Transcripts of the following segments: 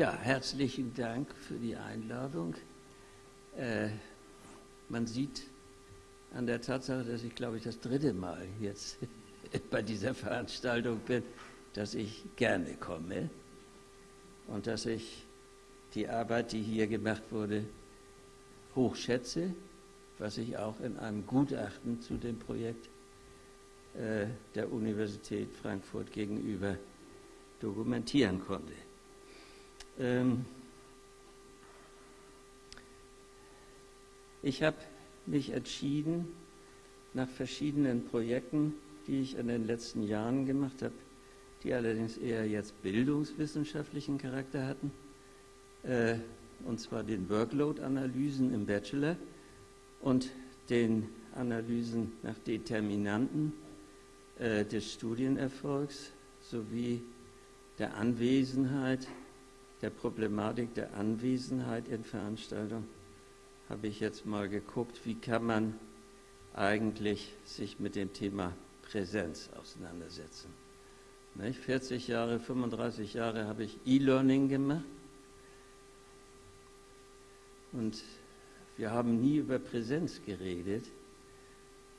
Ja, herzlichen Dank für die Einladung. Äh, man sieht an der Tatsache, dass ich, glaube ich, das dritte Mal jetzt bei dieser Veranstaltung bin, dass ich gerne komme und dass ich die Arbeit, die hier gemacht wurde, hochschätze, was ich auch in einem Gutachten zu dem Projekt äh, der Universität Frankfurt gegenüber dokumentieren konnte. Ähm ich habe mich entschieden, nach verschiedenen Projekten, die ich in den letzten Jahren gemacht habe, die allerdings eher jetzt bildungswissenschaftlichen Charakter hatten, äh, und zwar den Workload-Analysen im Bachelor und den Analysen nach Determinanten äh, des Studienerfolgs sowie der Anwesenheit, der Problematik der Anwesenheit in Veranstaltungen, habe ich jetzt mal geguckt, wie kann man eigentlich sich mit dem Thema Präsenz auseinandersetzen. 40 Jahre, 35 Jahre habe ich E-Learning gemacht und wir haben nie über Präsenz geredet.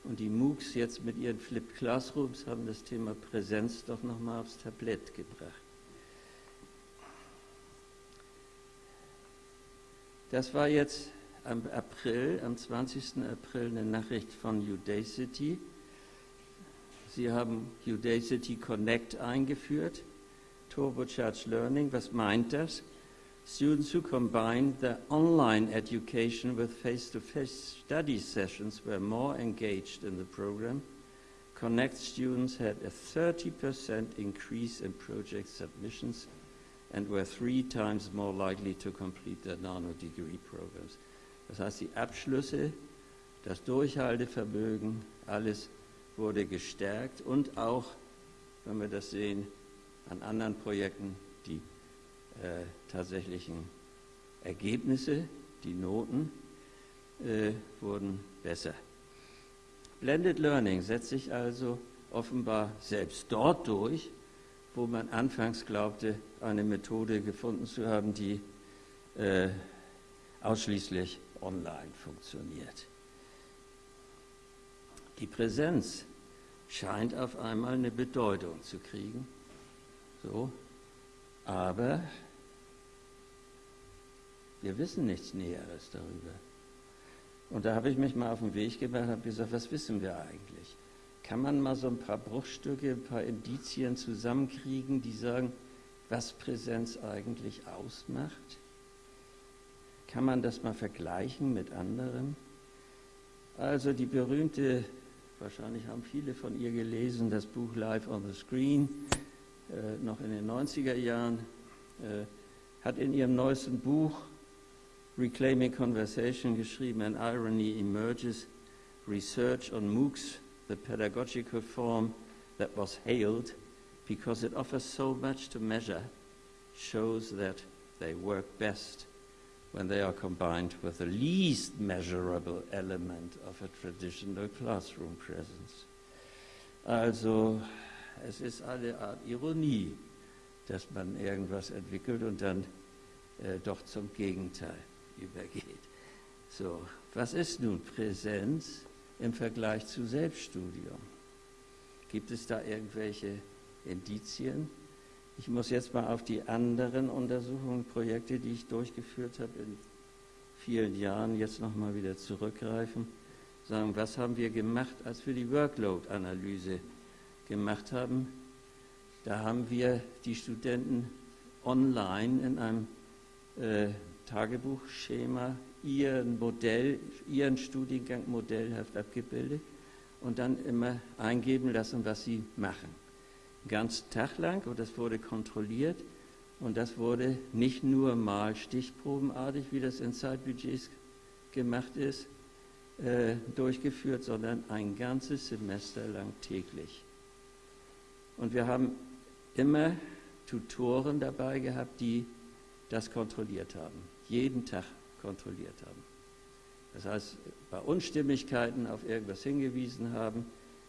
Und die MOOCs jetzt mit ihren Flip Classrooms haben das Thema Präsenz doch nochmal aufs Tablett gebracht. Das war jetzt am April, am 20. April eine Nachricht von Udacity. Sie haben Udacity Connect eingeführt, Turbocharged Learning. Was meint das? Students who combined the online education with face-to-face -face study sessions were more engaged in the program. Connect students had a 30% increase in project submissions and were three times more likely to complete their nano-degree programs. Das heißt, die Abschlüsse, das Durchhaltevermögen, alles wurde gestärkt und auch, wenn wir das sehen, an anderen Projekten die äh, tatsächlichen Ergebnisse, die Noten, äh, wurden besser. Blended Learning setzt sich also offenbar selbst dort durch, wo man anfangs glaubte, eine Methode gefunden zu haben, die äh, ausschließlich online funktioniert. Die Präsenz scheint auf einmal eine Bedeutung zu kriegen. So, aber wir wissen nichts Näheres darüber. Und da habe ich mich mal auf den Weg gemacht und habe gesagt, was wissen wir eigentlich? Kann man mal so ein paar Bruchstücke, ein paar Indizien zusammenkriegen, die sagen, was Präsenz eigentlich ausmacht? Kann man das mal vergleichen mit anderen? Also die berühmte, wahrscheinlich haben viele von ihr gelesen, das Buch Live on the Screen, äh, noch in den 90er Jahren, äh, hat in ihrem neuesten Buch Reclaiming Conversation geschrieben, An Irony Emerges, Research on MOOCs, the pedagogical form that was hailed because it offers so much to measure, shows that they work best when they are combined with the least measurable element of a traditional classroom presence. Also es ist eine Art Ironie, dass man irgendwas entwickelt und dann äh, doch zum Gegenteil übergeht. So, was ist nun Präsenz im Vergleich zu Selbststudium? Gibt es da irgendwelche Indizien? Ich muss jetzt mal auf die anderen Untersuchungen, Projekte, die ich durchgeführt habe in vielen Jahren, jetzt nochmal wieder zurückgreifen. Sagen, was haben wir gemacht, als wir die Workload-Analyse gemacht haben? Da haben wir die Studenten online in einem äh, Tagebuchschema ihren Modell, ihren Studiengang modellhaft abgebildet und dann immer eingeben lassen, was sie machen ganzen Tag lang und das wurde kontrolliert und das wurde nicht nur mal stichprobenartig, wie das in Zeitbudgets gemacht ist, äh, durchgeführt, sondern ein ganzes Semester lang täglich. Und wir haben immer Tutoren dabei gehabt, die das kontrolliert haben, jeden Tag kontrolliert haben. Das heißt, bei Unstimmigkeiten auf irgendwas hingewiesen haben,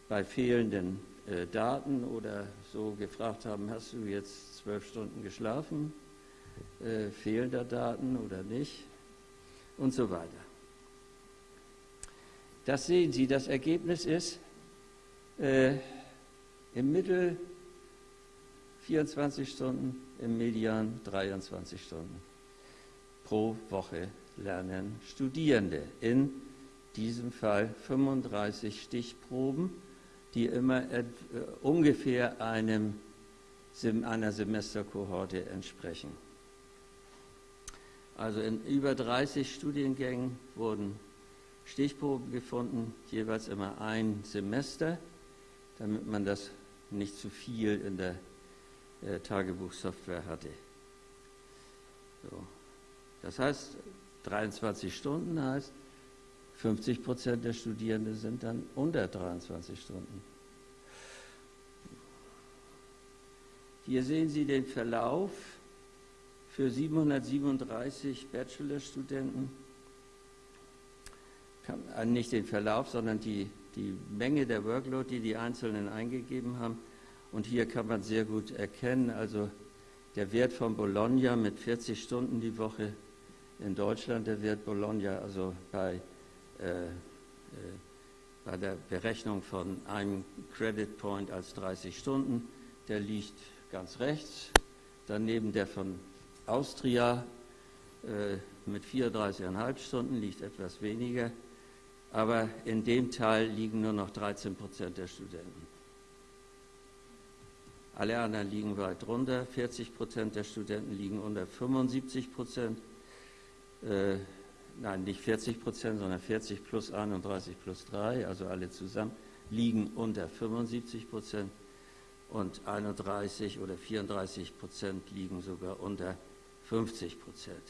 bei fehlenden äh, Daten oder so gefragt haben, hast du jetzt zwölf Stunden geschlafen äh, fehlen da Daten oder nicht und so weiter. Das sehen Sie, das Ergebnis ist äh, im Mittel 24 Stunden, im Median 23 Stunden pro Woche lernen Studierende. In diesem Fall 35 Stichproben, die immer äh, ungefähr einem, einer Semesterkohorte entsprechen. Also in über 30 Studiengängen wurden Stichproben gefunden, jeweils immer ein Semester, damit man das nicht zu viel in der äh, Tagebuchsoftware hatte. So. Das heißt, 23 Stunden heißt, 50 Prozent der Studierenden sind dann unter 23 Stunden. Hier sehen Sie den Verlauf für 737 Bachelorstudenten. Äh, nicht den Verlauf, sondern die, die Menge der Workload, die die Einzelnen eingegeben haben. Und hier kann man sehr gut erkennen, also der Wert von Bologna mit 40 Stunden die Woche in Deutschland, der Wert Bologna, also bei, äh, äh, bei der Berechnung von einem Credit Point als 30 Stunden, der liegt ganz rechts. Daneben der von Austria äh, mit 34,5 Stunden liegt etwas weniger, aber in dem Teil liegen nur noch 13 Prozent der Studenten. Alle anderen liegen weit drunter. 40 Prozent der Studenten liegen unter 75 Prozent. Äh, nein, nicht 40 Prozent, sondern 40 plus 31 plus 3, also alle zusammen, liegen unter 75 Prozent. Und 31 oder 34 Prozent liegen sogar unter 50 Prozent.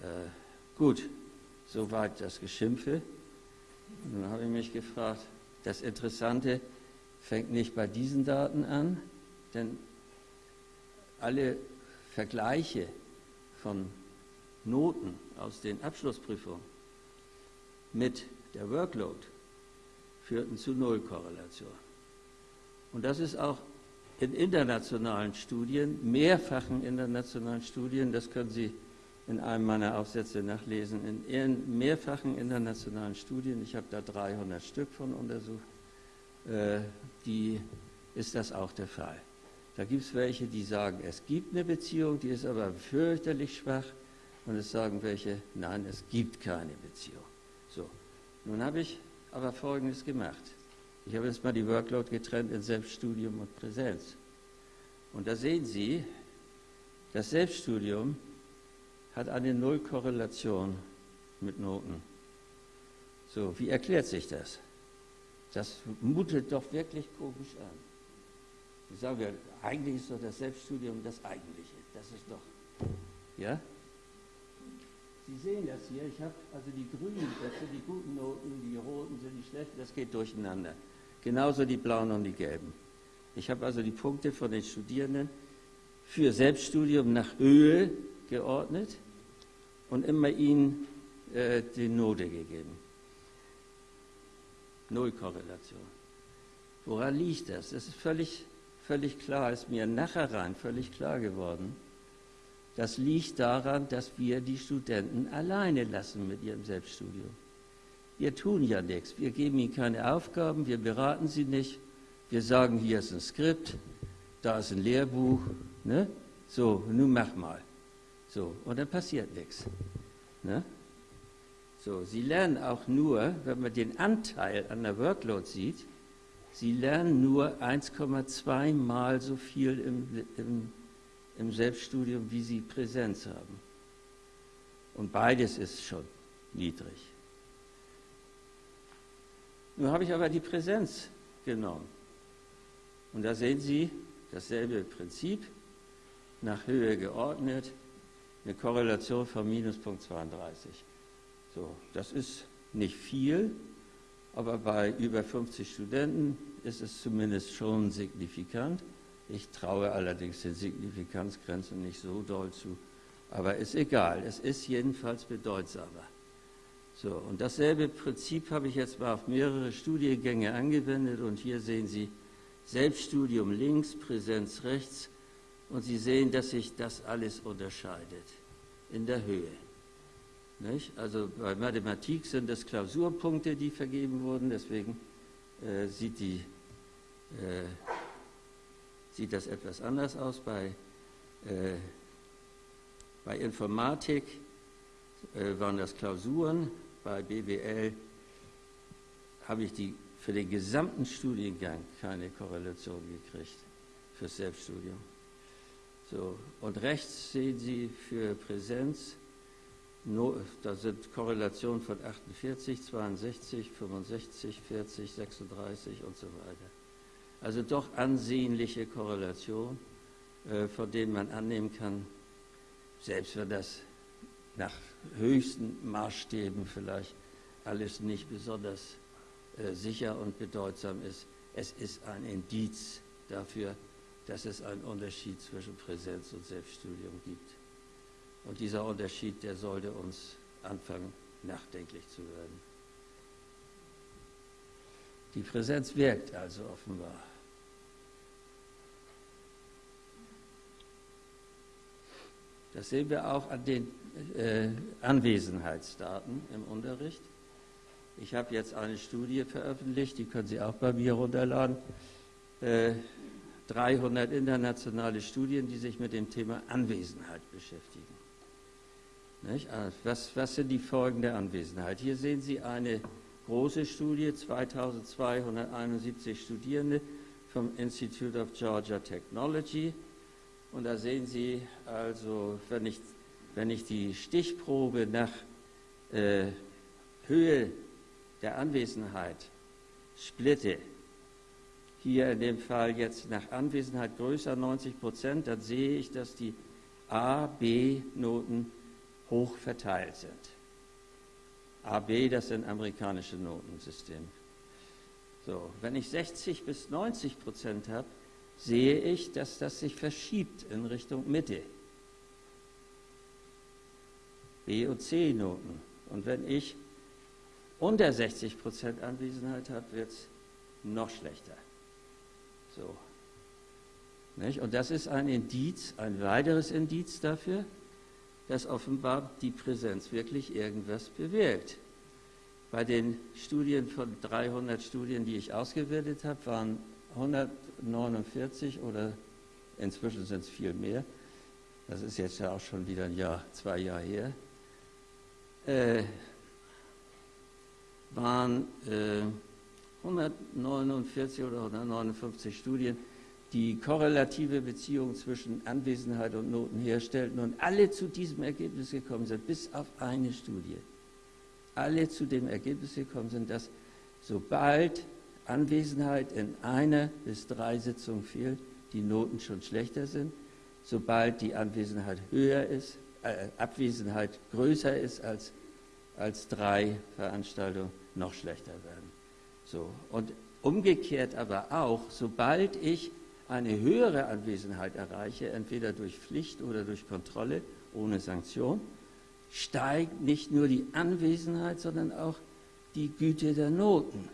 Äh, gut, soweit das Geschimpfe. Dann habe ich mich gefragt, das Interessante fängt nicht bei diesen Daten an, denn alle Vergleiche von Noten aus den Abschlussprüfungen mit der Workload führten zu Nullkorrelation. Und das ist auch in internationalen Studien, mehrfachen internationalen Studien, das können Sie in einem meiner Aufsätze nachlesen, in mehrfachen internationalen Studien, ich habe da 300 Stück von untersucht, äh, die ist das auch der Fall. Da gibt es welche, die sagen, es gibt eine Beziehung, die ist aber fürchterlich schwach. Und es sagen welche, nein, es gibt keine Beziehung. So, nun habe ich aber Folgendes gemacht. Ich habe jetzt mal die Workload getrennt in Selbststudium und Präsenz. Und da sehen Sie, das Selbststudium hat eine Nullkorrelation mit Noten. So, wie erklärt sich das? Das mutet doch wirklich komisch an. Ich sage, eigentlich ist doch das Selbststudium das Eigentliche. Das ist doch, ja? Sie sehen das hier, ich habe also die grünen Sätze, die guten Noten, die roten sind die schlechten, das geht durcheinander. Genauso die blauen und die gelben. Ich habe also die Punkte von den Studierenden für Selbststudium nach Höhe geordnet und immer ihnen äh, die Note gegeben. Nullkorrelation. Woran liegt das? Das ist völlig, völlig klar, ist mir nachher rein völlig klar geworden. Das liegt daran, dass wir die Studenten alleine lassen mit ihrem Selbststudium. Wir tun ja nichts. Wir geben ihnen keine Aufgaben, wir beraten sie nicht. Wir sagen, hier ist ein Skript, da ist ein Lehrbuch. Ne? So, nun mach mal. So, und dann passiert nichts. Ne? So, sie lernen auch nur, wenn man den Anteil an der Workload sieht, sie lernen nur 1,2 mal so viel im, im im Selbststudium, wie sie Präsenz haben. Und beides ist schon niedrig. Nun habe ich aber die Präsenz genommen. Und da sehen Sie dasselbe Prinzip, nach Höhe geordnet, eine Korrelation von Minuspunkt 32. So, das ist nicht viel, aber bei über 50 Studenten ist es zumindest schon signifikant. Ich traue allerdings den Signifikanzgrenzen nicht so doll zu. Aber ist egal, es ist jedenfalls bedeutsamer. So, und dasselbe Prinzip habe ich jetzt mal auf mehrere Studiengänge angewendet und hier sehen Sie Selbststudium links, Präsenz rechts Und Sie sehen, dass sich das alles unterscheidet in der Höhe. Nicht? Also bei Mathematik sind es Klausurpunkte, die vergeben wurden, deswegen äh, sieht, die, äh, sieht das etwas anders aus. Bei, äh, bei Informatik äh, waren das Klausuren, bei BWL habe ich die für den gesamten Studiengang keine Korrelation gekriegt fürs Selbststudium. So, und rechts sehen Sie für Präsenz, da sind Korrelationen von 48, 62, 65, 40, 36 und so weiter. Also doch ansehnliche Korrelation, äh, von denen man annehmen kann, selbst wenn das nach höchsten Maßstäben vielleicht alles nicht besonders äh, sicher und bedeutsam ist, es ist ein Indiz dafür, dass es einen Unterschied zwischen Präsenz und Selbststudium gibt. Und dieser Unterschied, der sollte uns anfangen, nachdenklich zu werden. Die Präsenz wirkt also offenbar. Das sehen wir auch an den äh, Anwesenheitsdaten im Unterricht. Ich habe jetzt eine Studie veröffentlicht, die können Sie auch bei mir runterladen. Äh, 300 internationale Studien, die sich mit dem Thema Anwesenheit beschäftigen. Ah, was, was, sind die Folgen der Anwesenheit? Hier sehen Sie eine große Studie, 2271 Studierende vom Institute of Georgia Technology. Und da sehen Sie also, wenn ich, wenn ich die Stichprobe nach äh, Höhe der Anwesenheit splitte, hier in dem Fall jetzt nach Anwesenheit größer 90 Prozent, dann sehe ich, dass die A, B-Noten hoch verteilt sind. A, B, das sind amerikanische Notensysteme. So, wenn ich 60 bis 90 Prozent habe, sehe ich, dass das sich verschiebt in Richtung Mitte. B und C-Noten. Und wenn ich unter 60 Prozent Anwesenheit habe, wird es noch schlechter. So. Nicht? Und das ist ein Indiz, ein weiteres Indiz dafür, dass offenbar die Präsenz wirklich irgendwas bewirkt. Bei den Studien von 300 Studien, die ich ausgewertet habe, waren 149 oder inzwischen sind es viel mehr. Das ist jetzt ja auch schon wieder ein Jahr, zwei Jahre her. Äh, waren äh, 149 oder 159 Studien, die korrelative Beziehungen zwischen Anwesenheit und Noten herstellten und alle zu diesem Ergebnis gekommen sind, bis auf eine Studie. Alle zu dem Ergebnis gekommen sind, dass sobald Anwesenheit in einer bis drei Sitzungen fehlt, die Noten schon schlechter sind. Sobald die Anwesenheit höher ist, äh, Abwesenheit größer ist als, als drei Veranstaltungen, noch schlechter werden. So. Und umgekehrt aber auch, sobald ich eine höhere Anwesenheit erreiche, entweder durch Pflicht oder durch Kontrolle ohne Sanktion, steigt nicht nur die Anwesenheit, sondern auch die Güte der Noten.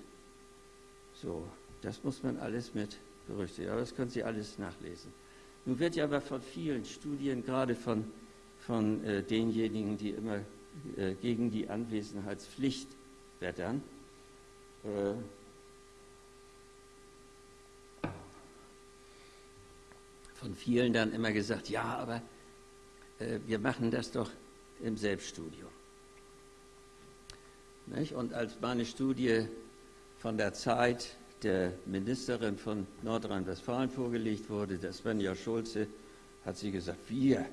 So, das muss man alles mit berücksichtigen. Aber das können Sie alles nachlesen. Nun wird ja aber von vielen Studien, gerade von, von äh, denjenigen, die immer äh, gegen die Anwesenheitspflicht wettern, äh, von vielen dann immer gesagt, ja, aber äh, wir machen das doch im Selbststudium. Nicht? Und als meine Studie von der Zeit der Ministerin von Nordrhein-Westfalen vorgelegt wurde, der Svenja Schulze, hat sie gesagt, wir,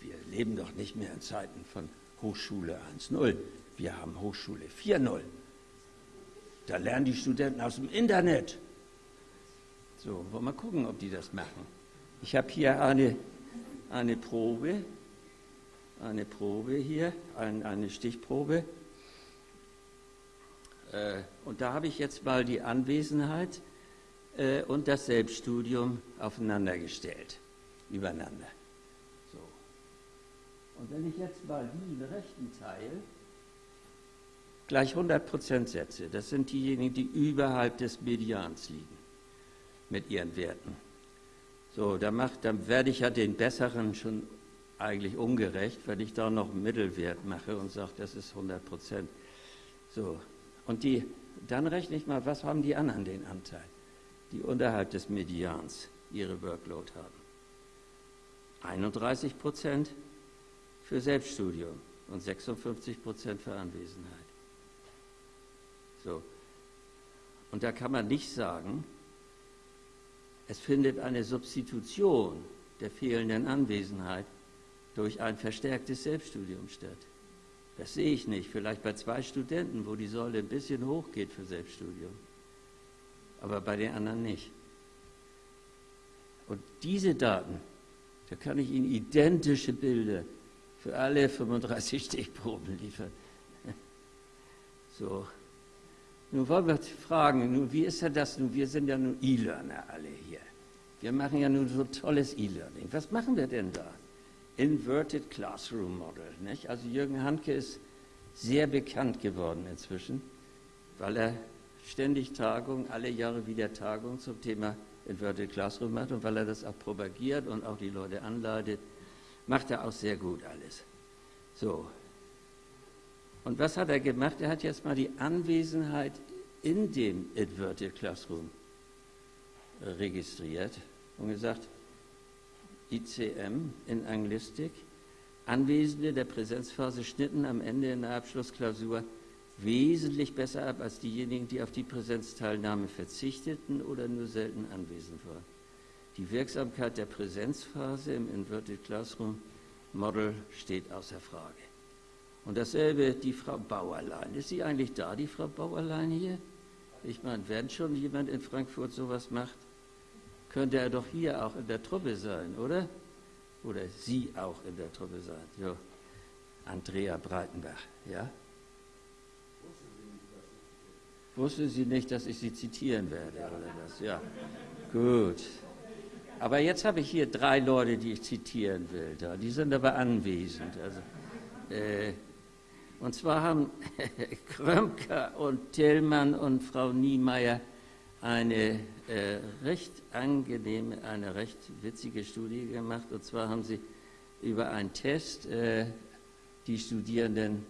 wir leben doch nicht mehr in Zeiten von Hochschule 1.0, wir haben Hochschule 4.0. Da lernen die Studenten aus dem Internet. So, wollen wir mal gucken, ob die das machen. Ich habe hier eine, eine Probe, eine Probe hier, ein, eine Stichprobe. Äh, und da habe ich jetzt mal die Anwesenheit äh, und das Selbststudium aufeinander gestellt, übereinander. So. Und wenn ich jetzt mal diesen rechten Teil gleich 100% setze, das sind diejenigen, die überhalb des Medians liegen mit ihren Werten So, dann, macht, dann werde ich ja den Besseren schon eigentlich ungerecht, wenn ich da noch einen Mittelwert mache und sage, das ist 100 Prozent. So, und die, dann rechne ich mal, was haben die anderen den Anteil, die unterhalb des Medians ihre Workload haben. 31 Prozent für Selbststudium und 56 Prozent für Anwesenheit. So. Und da kann man nicht sagen, es findet eine Substitution der fehlenden Anwesenheit durch ein verstärktes Selbststudium statt. Das sehe ich nicht. Vielleicht bei zwei Studenten, wo die Säule ein bisschen hochgeht für Selbststudium. Aber bei den anderen nicht. Und diese Daten, da kann ich Ihnen identische Bilder für alle 35 Stichproben liefern. So. Nun wollen wir fragen, nun, wie ist ja das nun? Wir sind ja nun E-Learner alle hier. Wir machen ja nun so tolles E-Learning. Was machen wir denn da? Inverted Classroom Model. Nicht? Also Jürgen Handke ist sehr bekannt geworden inzwischen, weil er ständig Tagungen, alle Jahre wieder Tagungen zum Thema Inverted Classroom macht und weil er das auch propagiert und auch die Leute anleitet, macht er auch sehr gut alles. So. Und was hat er gemacht? Er hat jetzt mal die Anwesenheit in dem Inverted Classroom registriert und gesagt, ICM in Anglistik, Anwesende der Präsenzphase schnitten am Ende in der Abschlussklausur wesentlich besser ab als diejenigen, die auf die Präsenzteilnahme verzichteten oder nur selten anwesend waren. Die Wirksamkeit der Präsenzphase im Inverted Classroom Model steht außer Frage. Und dasselbe die Frau Bauerlein. Ist sie eigentlich da, die Frau Bauerlein hier? Ich meine, wenn schon jemand in Frankfurt sowas macht, könnte er doch hier auch in der Truppe sein, oder? Oder sie auch in der Truppe sein. Jo. Andrea Breitenbach, ja? Wusste sie nicht, dass ich sie zitieren werde, oder was? Ja, gut. Aber jetzt habe ich hier drei Leute, die ich zitieren will. Da. Die sind aber anwesend. Also, äh, und zwar haben Krömker und Tillmann und Frau Niemeyer eine äh, recht angenehme, eine recht witzige Studie gemacht. Und zwar haben sie über einen Test äh, die Studierenden,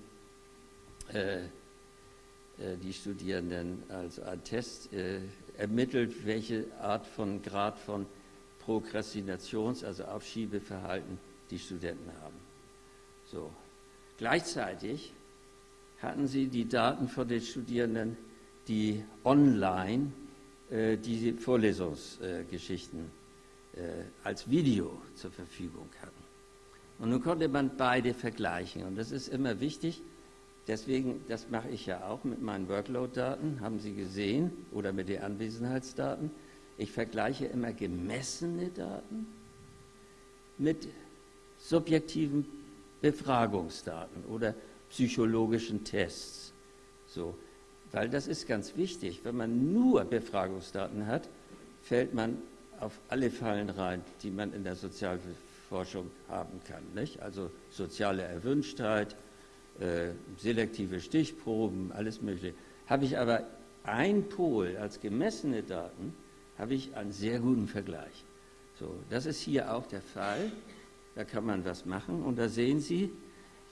äh, äh die Studierenden, also einen Test äh, ermittelt, welche Art von Grad von Prokrastinations-, also Aufschiebeverhalten die Studenten haben. So. Gleichzeitig hatten sie die Daten von den Studierenden, die online äh, diese Vorlesungsgeschichten äh, als Video zur Verfügung hatten. Und nun konnte man beide vergleichen. Und das ist immer wichtig. Deswegen, das mache ich ja auch mit meinen Workload-Daten, haben Sie gesehen, oder mit den Anwesenheitsdaten. Ich vergleiche immer gemessene Daten mit subjektiven Befragungsdaten oder psychologischen Tests. So, weil das ist ganz wichtig. Wenn man nur Befragungsdaten hat, fällt man auf alle Fallen rein, die man in der Sozialforschung haben kann. Nicht? Also soziale Erwünschtheit, äh, selektive Stichproben, alles Mögliche. Habe ich aber ein Pol als gemessene Daten, habe ich einen sehr guten Vergleich. So, das ist hier auch der Fall. Da kann man was machen und da sehen Sie,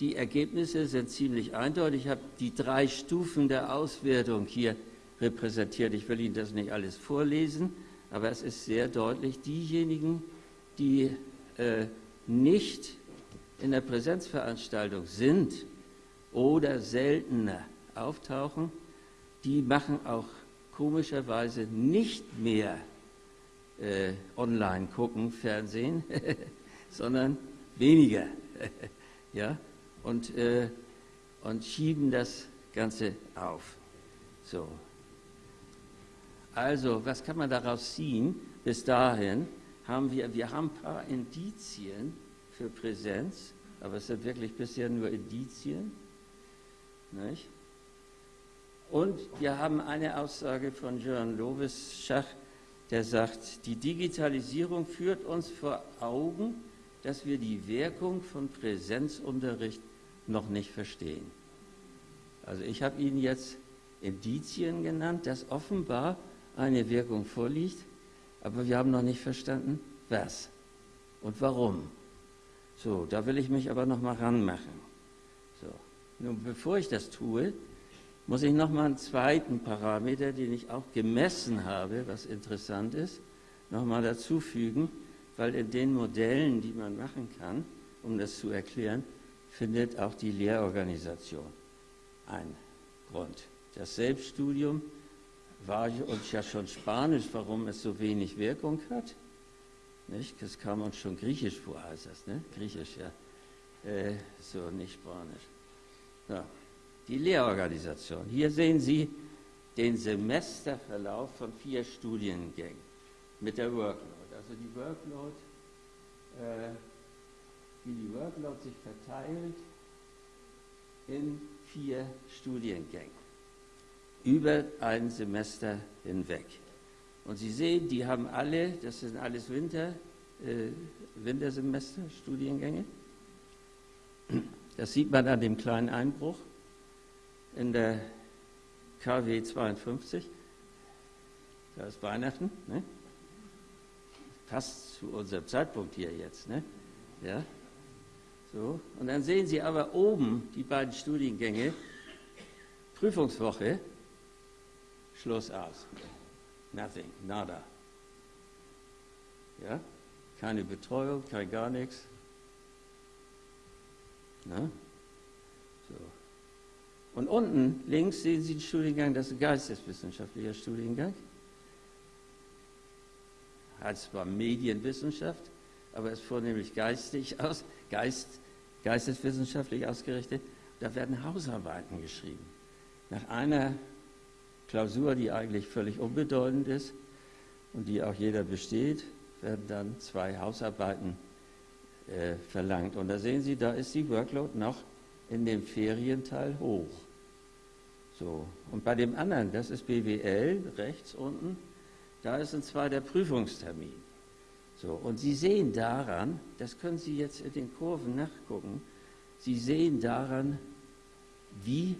die Ergebnisse sind ziemlich eindeutig. Ich habe die drei Stufen der Auswertung hier repräsentiert. Ich will Ihnen das nicht alles vorlesen, aber es ist sehr deutlich, diejenigen, die äh, nicht in der Präsenzveranstaltung sind oder seltener auftauchen, die machen auch komischerweise nicht mehr äh, online gucken, Fernsehen, sondern weniger. ja? Und, äh, und schieben das Ganze auf. So. Also, was kann man daraus ziehen? Bis dahin haben wir, wir haben ein paar Indizien für Präsenz, aber es sind wirklich bisher nur Indizien. Nicht? Und wir haben eine Aussage von Jörn Lovis-Schach, der sagt, die Digitalisierung führt uns vor Augen, dass wir die Wirkung von Präsenzunterricht noch nicht verstehen. Also ich habe Ihnen jetzt Indizien genannt, dass offenbar eine Wirkung vorliegt, aber wir haben noch nicht verstanden, was und warum. So, da will ich mich aber noch mal ranmachen. So, nun bevor ich das tue, muss ich noch mal einen zweiten Parameter, den ich auch gemessen habe, was interessant ist, noch mal dazufügen, weil in den Modellen, die man machen kann, um das zu erklären, findet auch die Lehrorganisation einen Grund. Das Selbststudium war uns ja schon Spanisch, warum es so wenig Wirkung hat. Nicht? Das kam uns schon Griechisch vor, heißt das, ne? Griechisch, ja. Äh, so, nicht Spanisch. Ja. Die Lehrorganisation. Hier sehen Sie den Semesterverlauf von vier Studiengängen mit der Workload. Also die Workload, äh, wie die Workload sich verteilt in vier Studiengängen über ein Semester hinweg. Und Sie sehen, die haben alle, das sind alles Winter, äh, Wintersemester, Studiengänge. Das sieht man an dem kleinen Einbruch in der KW 52. Da ist Weihnachten. Ne? Passt zu unserem Zeitpunkt hier jetzt. Ne? Ja? So. Und dann sehen Sie aber oben die beiden Studiengänge. Prüfungswoche, Schluss aus. Nothing, nada. Ja? Keine Betreuung, kein gar nichts. Na? So. Und unten links sehen Sie den Studiengang, das ist ein geisteswissenschaftlicher Studiengang. Heißt zwar Medienwissenschaft, aber ist vornehmlich geistig aus, Geist, geisteswissenschaftlich ausgerichtet. Da werden Hausarbeiten geschrieben. Nach einer Klausur, die eigentlich völlig unbedeutend ist und die auch jeder besteht, werden dann zwei Hausarbeiten äh, verlangt. Und da sehen Sie, da ist die Workload noch in dem Ferienteil hoch. So. Und bei dem anderen, das ist BWL, rechts unten, da ist ein zweiter Prüfungstermin. So. Und Sie sehen daran, das können Sie jetzt in den Kurven nachgucken, Sie sehen daran, wie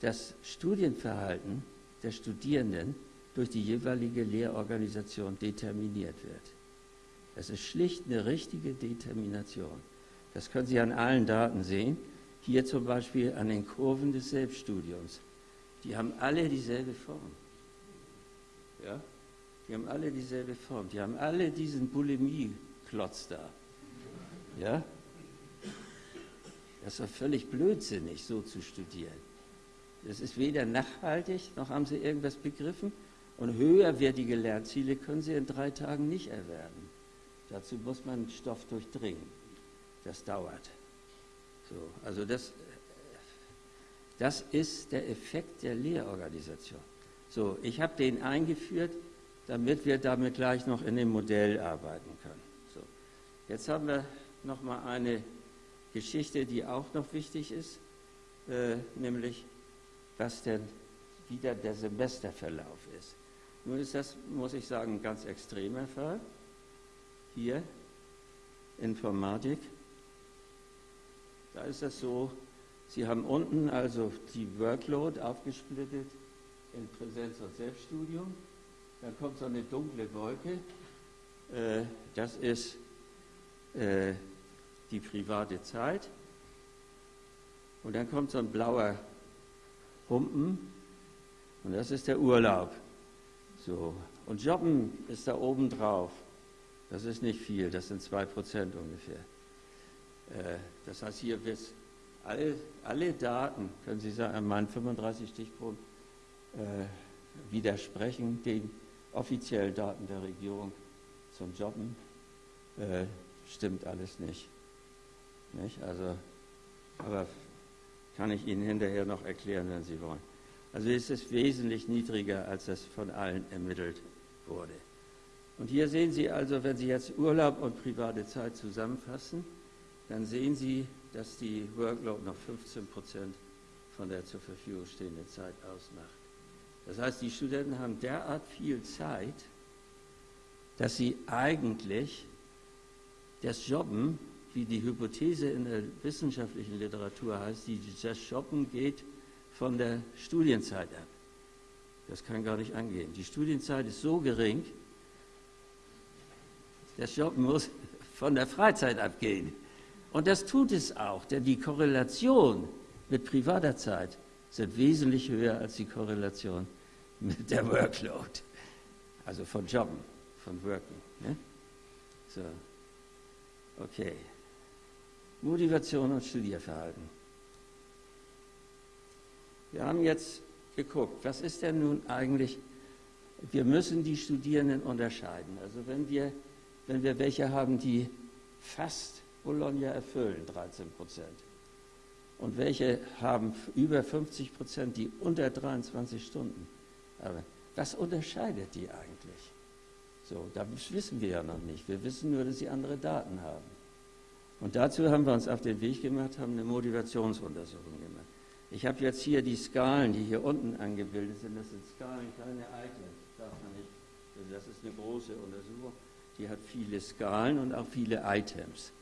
das Studienverhalten der Studierenden durch die jeweilige Lehrorganisation determiniert wird. Es ist schlicht eine richtige Determination. Das können Sie an allen Daten sehen. Hier zum Beispiel an den Kurven des Selbststudiums. Die haben alle dieselbe Form. Ja? Die haben alle dieselbe Form. Die haben alle diesen Bulimie-Klotz da. Ja? Das doch völlig blödsinnig, so zu studieren. Es ist weder nachhaltig, noch haben sie irgendwas begriffen. Und höherwertige Lernziele können sie in drei Tagen nicht erwerben. Dazu muss man Stoff durchdringen. Das dauert. So, also das, das ist der Effekt der Lehrorganisation. So, ich habe den eingeführt, damit wir damit gleich noch in dem Modell arbeiten können. So, jetzt haben wir noch mal eine Geschichte, die auch noch wichtig ist, äh, nämlich was denn wieder der Semesterverlauf ist. Nun ist das, muss ich sagen, ein ganz extremer Fall. Hier, Informatik. Da ist das so, Sie haben unten also die Workload aufgesplittet in Präsenz- und Selbststudium. Dann kommt so eine dunkle Wolke. Äh, das ist äh, die private Zeit. Und dann kommt so ein blauer Humpen und das ist der Urlaub. So. Und Jobben ist da oben drauf. Das ist nicht viel, das sind zwei Prozent ungefähr. Äh, das heißt, hier wird alle, alle Daten, können Sie sagen, an meinen 35 Stichproben, äh, widersprechen den offiziellen Daten der Regierung zum Jobben. Äh, stimmt alles nicht. nicht? Also, aber kann ich Ihnen hinterher noch erklären, wenn Sie wollen. Also es ist wesentlich niedriger, als das von allen ermittelt wurde. Und hier sehen Sie also, wenn Sie jetzt Urlaub und private Zeit zusammenfassen, dann sehen Sie, dass die Workload noch 15 Prozent von der zur Verfügung stehenden Zeit ausmacht. Das heißt, die Studenten haben derart viel Zeit, dass sie eigentlich das Jobben wie die Hypothese in der wissenschaftlichen Literatur heißt, die, das Shoppen geht von der Studienzeit ab. Das kann gar nicht angehen. Die Studienzeit ist so gering, Das Shoppen muss von der Freizeit abgehen. Und das tut es auch, denn die Korrelation mit privater Zeit sind wesentlich höher als die Korrelation mit der Workload. Also von Jobben, von Working. Ne? So. Okay. Motivation und Studierverhalten. Wir haben jetzt geguckt, was ist denn nun eigentlich, wir müssen die Studierenden unterscheiden. Also wenn wir, wenn wir welche haben, die fast Bologna erfüllen, 13 Prozent, und welche haben über 50 Prozent, die unter 23 Stunden. Aber was unterscheidet die eigentlich? So, das wissen wir ja noch nicht. Wir wissen nur, dass sie andere Daten haben. Und dazu haben wir uns auf den Weg gemacht, haben eine Motivationsuntersuchung gemacht. Ich habe jetzt hier die Skalen, die hier unten angebildet sind. Das sind Skalen, keine Items, darf man nicht. Also das ist eine große Untersuchung. Die hat viele Skalen und auch viele Items.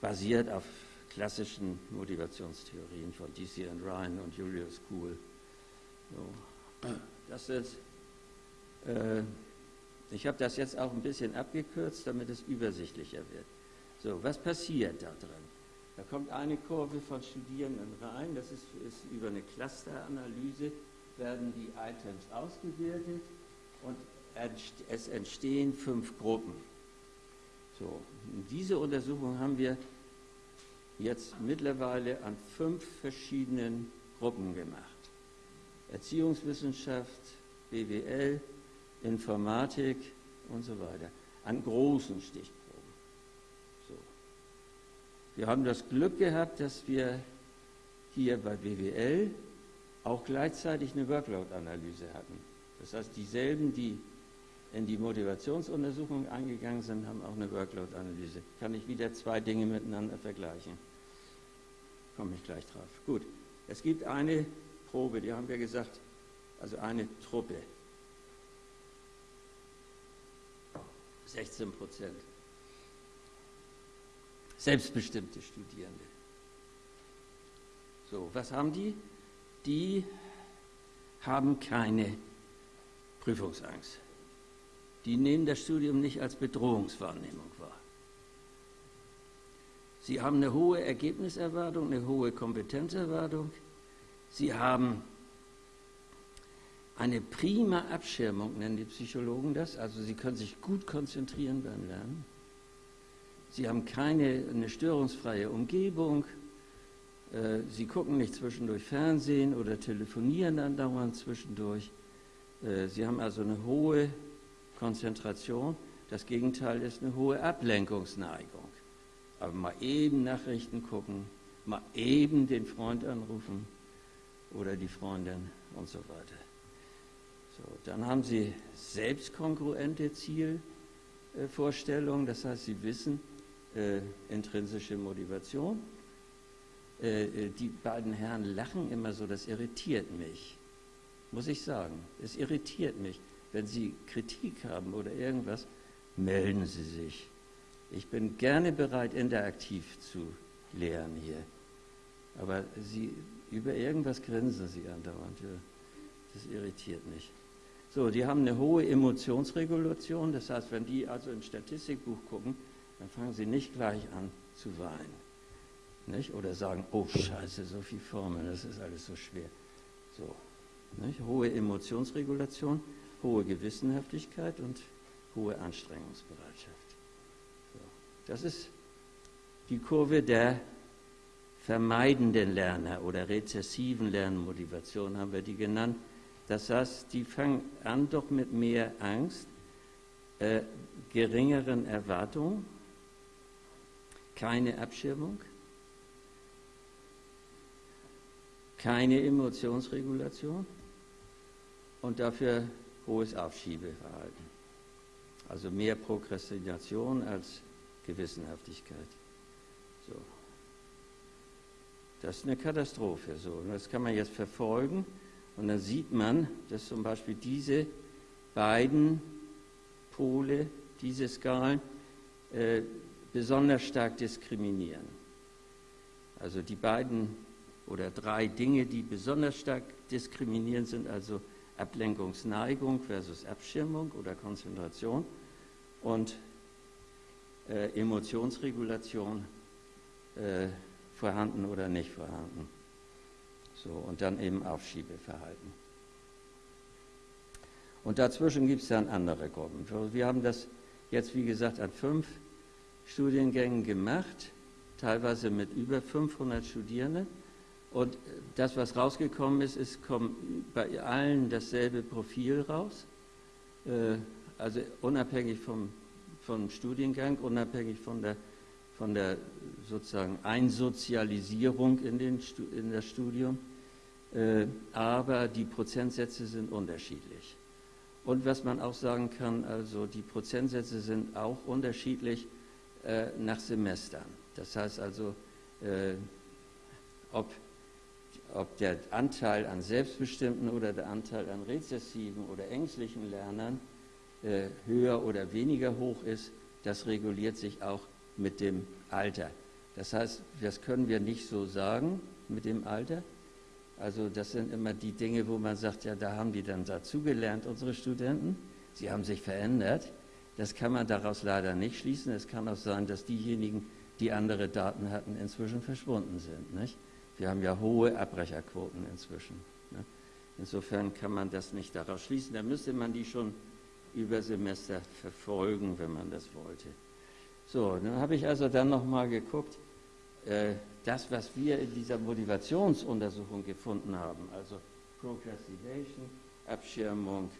Basiert auf klassischen Motivationstheorien von D.C. and Ryan und Julius Kuhl. So. Das ist, äh, ich habe das jetzt auch ein bisschen abgekürzt, damit es übersichtlicher wird. So, was passiert da drin? Da kommt eine Kurve von Studierenden rein, das ist, ist über eine Clusteranalyse, werden die Items ausgewertet und es entstehen fünf Gruppen. So, diese Untersuchung haben wir jetzt mittlerweile an fünf verschiedenen Gruppen gemacht. Erziehungswissenschaft, BWL, Informatik und so weiter. An großen Stichproben. So. Wir haben das Glück gehabt, dass wir hier bei BWL auch gleichzeitig eine Workload-Analyse hatten. Das heißt, dieselben, die in die Motivationsuntersuchung eingegangen sind, haben auch eine Workload-Analyse. Kann ich wieder zwei Dinge miteinander vergleichen. Komme ich gleich drauf. Gut, es gibt eine Probe, die haben wir gesagt, also eine Truppe. 16 Prozent. Selbstbestimmte Studierende. So, was haben die? Die haben keine Prüfungsangst. Die nehmen das Studium nicht als Bedrohungswahrnehmung wahr. Sie haben eine hohe Ergebniserwartung, eine hohe Kompetenzerwartung. Sie haben eine prima Abschirmung, nennen die Psychologen das. Also sie können sich gut konzentrieren beim Lernen. Sie haben keine eine störungsfreie Umgebung. Äh, sie gucken nicht zwischendurch Fernsehen oder telefonieren dann dauernd zwischendurch. Äh, sie haben also eine hohe Konzentration. Das Gegenteil ist eine hohe Ablenkungsneigung. Aber mal eben Nachrichten gucken, mal eben den Freund anrufen oder die Freundin und so weiter. So, dann haben Sie selbstkongruente Zielvorstellungen, das heißt, Sie wissen äh, intrinsische Motivation. Äh, äh, die beiden Herren lachen immer so, das irritiert mich, muss ich sagen. Es irritiert mich. Wenn Sie Kritik haben oder irgendwas, melden Sie sich. Ich bin gerne bereit, interaktiv zu lehren hier. Aber Sie, über irgendwas grinsen Sie andauernd. Das irritiert mich. So, die haben eine hohe Emotionsregulation. Das heißt, wenn die also ein Statistikbuch gucken, dann fangen sie nicht gleich an zu weinen. Nicht? Oder sagen, oh Scheiße, so viel Formeln, das ist alles so schwer. So, nicht? Hohe Emotionsregulation hohe Gewissenhaftigkeit und hohe Anstrengungsbereitschaft. So. Das ist die Kurve der vermeidenden Lerner oder rezessiven Lernmotivation haben wir die genannt. Das heißt, die fangen an doch mit mehr Angst, äh, geringeren Erwartungen, keine Abschirmung, keine Emotionsregulation und dafür hohes Aufschiebeverhalten. Also mehr Prokrastination als Gewissenhaftigkeit. So. Das ist eine Katastrophe. So. Und das kann man jetzt verfolgen. Und dann sieht man, dass zum Beispiel diese beiden Pole, diese Skalen, äh, besonders stark diskriminieren. Also die beiden oder drei Dinge, die besonders stark diskriminieren, sind also Ablenkungsneigung versus Abschirmung oder Konzentration und äh, Emotionsregulation äh, vorhanden oder nicht vorhanden. So, und dann eben Aufschiebeverhalten. Und dazwischen gibt es dann andere Gruppen. Wir haben das jetzt, wie gesagt, an fünf Studiengängen gemacht, teilweise mit über 500 Studierenden. Und das, was rausgekommen ist, ist kommt bei allen dasselbe Profil raus. Äh, also unabhängig vom, vom Studiengang, unabhängig von der, von der sozusagen Einsozialisierung in, den, in das Studium. Äh, aber die Prozentsätze sind unterschiedlich. Und was man auch sagen kann, also die Prozentsätze sind auch unterschiedlich äh, nach Semestern. Das heißt also, äh, ob, ob der Anteil an selbstbestimmten oder der Anteil an rezessiven oder ängstlichen Lernern äh, höher oder weniger hoch ist, das reguliert sich auch mit dem Alter. Das heißt, das können wir nicht so sagen mit dem Alter. Also das sind immer die Dinge, wo man sagt, ja, da haben die dann dazugelernt, unsere Studenten. Sie haben sich verändert. Das kann man daraus leider nicht schließen. Es kann auch sein, dass diejenigen, die andere Daten hatten, inzwischen verschwunden sind. Nicht? Wir haben ja hohe Abbrecherquoten inzwischen. Ne? Insofern kann man das nicht daraus schließen. Da müsste man die schon über Semester verfolgen, wenn man das wollte. So, dann habe ich also dann nochmal geguckt, äh, das, was wir in dieser Motivationsuntersuchung gefunden haben, also Procrastination, Abschirmung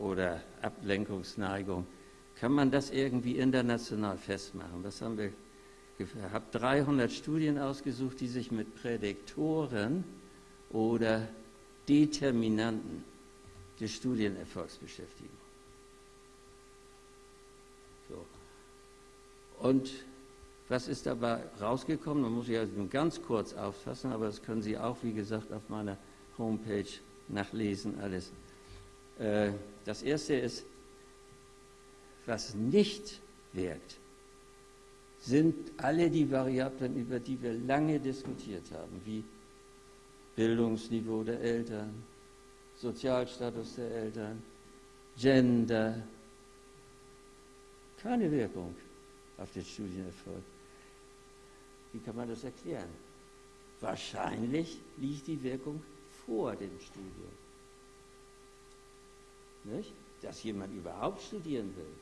oder Ablenkungsneigung, kann man das irgendwie international festmachen? Das haben wir ich habe 300 Studien ausgesucht, die sich mit Prädiktoren oder Determinanten des Studienerfolgs beschäftigen. So. Und was ist dabei rausgekommen? Man muss ja nur ganz kurz auffassen, aber das können Sie auch, wie gesagt, auf meiner Homepage nachlesen, alles. Äh, das erste ist, was nicht wirkt, sind alle die Variablen, über die wir lange diskutiert haben, wie Bildungsniveau der Eltern, Sozialstatus der Eltern, Gender. Keine Wirkung auf den Studienerfolg. Wie kann man das erklären? Wahrscheinlich liegt die Wirkung vor dem Studium. Nicht? Dass jemand überhaupt studieren will,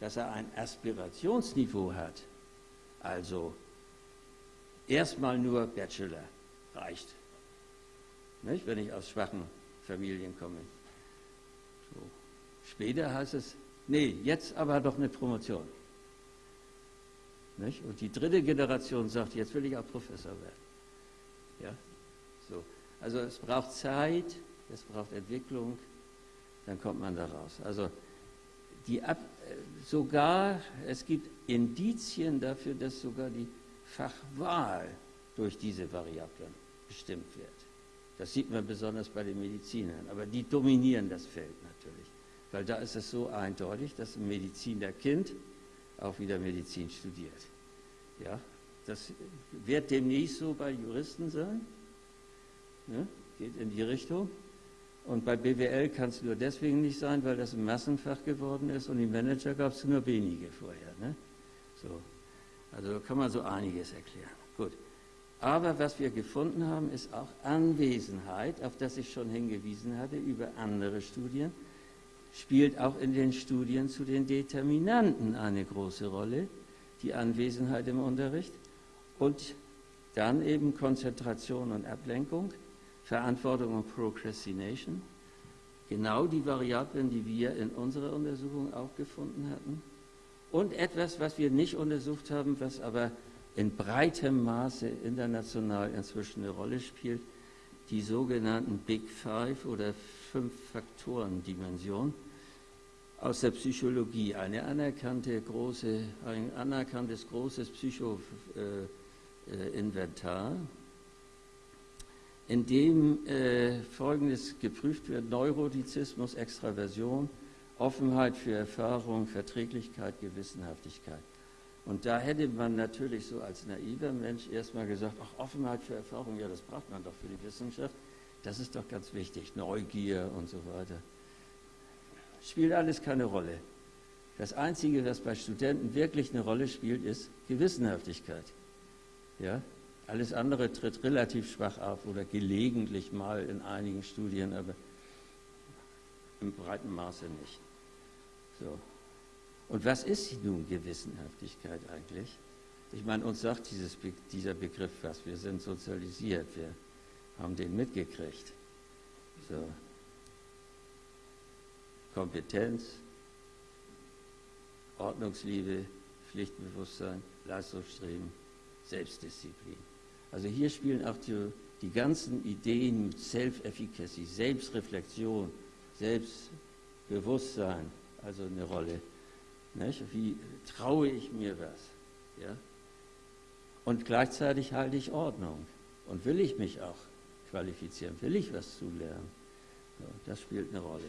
dass er ein Aspirationsniveau hat, also erstmal nur Bachelor reicht. Nicht? Wenn ich aus schwachen Familien komme. So. Später heißt es, nee, jetzt aber doch eine Promotion. Nicht? Und die dritte Generation sagt, jetzt will ich auch Professor werden. Ja? So. Also es braucht Zeit, es braucht Entwicklung, dann kommt man da raus. Also die Ab sogar, es gibt Indizien dafür, dass sogar die Fachwahl durch diese Variablen bestimmt wird. Das sieht man besonders bei den Medizinern, aber die dominieren das Feld natürlich, weil da ist es so eindeutig, dass ein Medizinerkind auch wieder Medizin studiert. Ja, das wird demnächst so bei Juristen sein. Ne? Geht in die Richtung. Und bei BWL kann es nur deswegen nicht sein, weil das ein Massenfach geworden ist und die Manager gab es nur wenige vorher. Ne? So. Also kann man so einiges erklären. Gut. Aber was wir gefunden haben, ist auch Anwesenheit, auf das ich schon hingewiesen hatte über andere Studien, spielt auch in den Studien zu den Determinanten eine große Rolle, die Anwesenheit im Unterricht und dann eben Konzentration und Ablenkung, Verantwortung und Procrastination, genau die Variablen, die wir in unserer Untersuchung auch gefunden hatten. Und etwas, was wir nicht untersucht haben, was aber in breitem Maße international inzwischen eine Rolle spielt, die sogenannten Big Five oder Fünf-Faktoren-Dimension aus der Psychologie, eine große, ein anerkanntes großes Psycho-Inventar, in dem äh, Folgendes geprüft wird, Neurotizismus, Extraversion, Offenheit für Erfahrung, Verträglichkeit, Gewissenhaftigkeit. Und da hätte man natürlich so als naiver Mensch erstmal gesagt, ach, Offenheit für Erfahrung, ja, das braucht man doch für die Wissenschaft. Das ist doch ganz wichtig, Neugier und so weiter. Spielt alles keine Rolle. Das Einzige, was bei Studenten wirklich eine Rolle spielt, ist Gewissenhaftigkeit. Ja? Alles andere tritt relativ schwach auf oder gelegentlich mal in einigen Studien, aber im breiten Maße nicht. So. Und was ist nun Gewissenhaftigkeit eigentlich? Ich meine, uns sagt dieses, dieser Begriff was. Wir sind sozialisiert, wir haben den mitgekriegt. So. Kompetenz, Ordnungsliebe, Pflichtbewusstsein, Leistungsstreben, Selbstdisziplin. Also hier spielen auch die, die ganzen Ideen mit Self-Efficacy, Selbstreflexion, Selbstbewusstsein, also eine Rolle. Nicht? Wie traue ich mir was? Ja? Und gleichzeitig halte ich Ordnung. Und will ich mich auch qualifizieren? Will ich was zulernen? So, das spielt eine Rolle.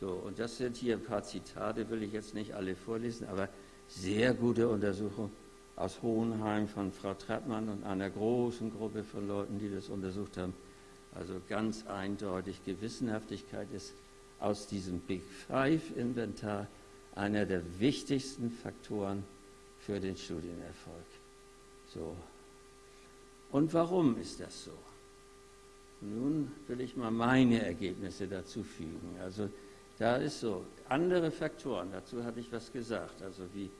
So, und das sind hier ein paar Zitate, will ich jetzt nicht alle vorlesen, aber sehr gute Untersuchung aus Hohenheim von Frau Trappmann und einer großen Gruppe von Leuten, die das untersucht haben. Also ganz eindeutig, Gewissenhaftigkeit ist aus diesem Big Five-Inventar einer der wichtigsten Faktoren für den Studienerfolg. So. Und warum ist das so? Nun will ich mal meine Ergebnisse dazu fügen. Also da ist so, andere Faktoren, dazu hatte ich was gesagt, also wie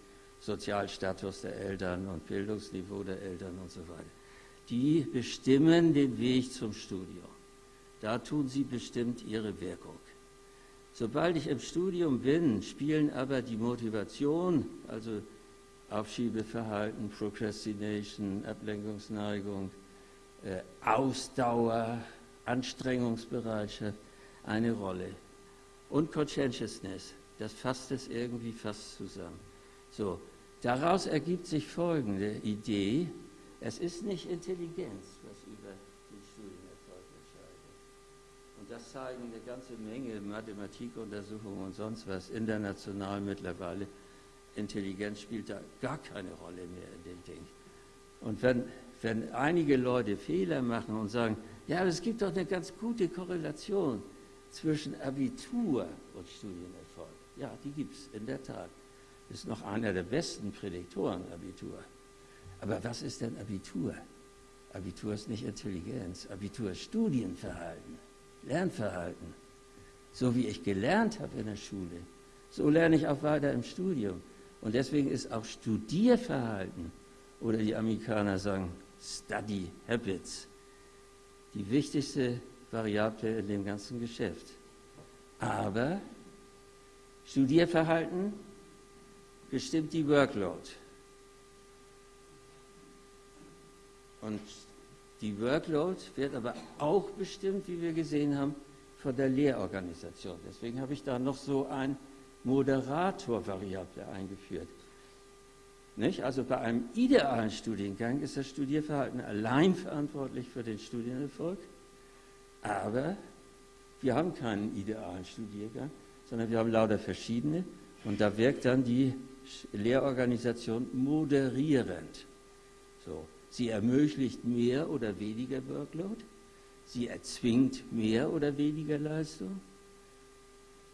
Sozialstatus der Eltern und Bildungsniveau der Eltern und so weiter. Die bestimmen den Weg zum Studium. Da tun sie bestimmt ihre Wirkung. Sobald ich im Studium bin, spielen aber die Motivation, also Aufschiebeverhalten, Procrastination, Ablenkungsneigung, äh, Ausdauer, Anstrengungsbereitschaft eine Rolle. Und Conscientiousness, das fasst es irgendwie fast zusammen. So, daraus ergibt sich folgende Idee. Es ist nicht Intelligenz, was über den Studienerfolg entscheidet. Und das zeigen eine ganze Menge Mathematikuntersuchungen und sonst was international mittlerweile Intelligenz spielt da gar keine Rolle mehr in dem Ding. Und wenn, wenn einige Leute Fehler machen und sagen, ja, es gibt doch eine ganz gute Korrelation zwischen Abitur und Studienerfolg. Ja, die gibt es in der Tat. Ist noch einer der besten Prädiktoren, Abitur. Aber was ist denn Abitur? Abitur ist nicht Intelligenz. Abitur ist Studienverhalten, Lernverhalten. So wie ich gelernt habe in der Schule, so lerne ich auch weiter im Studium. Und deswegen ist auch Studierverhalten, oder die Amerikaner sagen Study Habits, die wichtigste Variable in dem ganzen Geschäft. Aber Studierverhalten bestimmt die Workload. Und die Workload wird aber auch bestimmt, wie wir gesehen haben, von der Lehrorganisation. Deswegen habe ich da noch so ein Moderatorvariable eingeführt. Nicht? Also bei einem idealen Studiengang ist das Studierverhalten allein verantwortlich für den Studienerfolg, aber wir haben keinen idealen Studiergang, sondern wir haben lauter verschiedene und da wirkt dann die Lehrorganisation moderierend. So, sie ermöglicht mehr oder weniger Workload, sie erzwingt mehr oder weniger Leistung,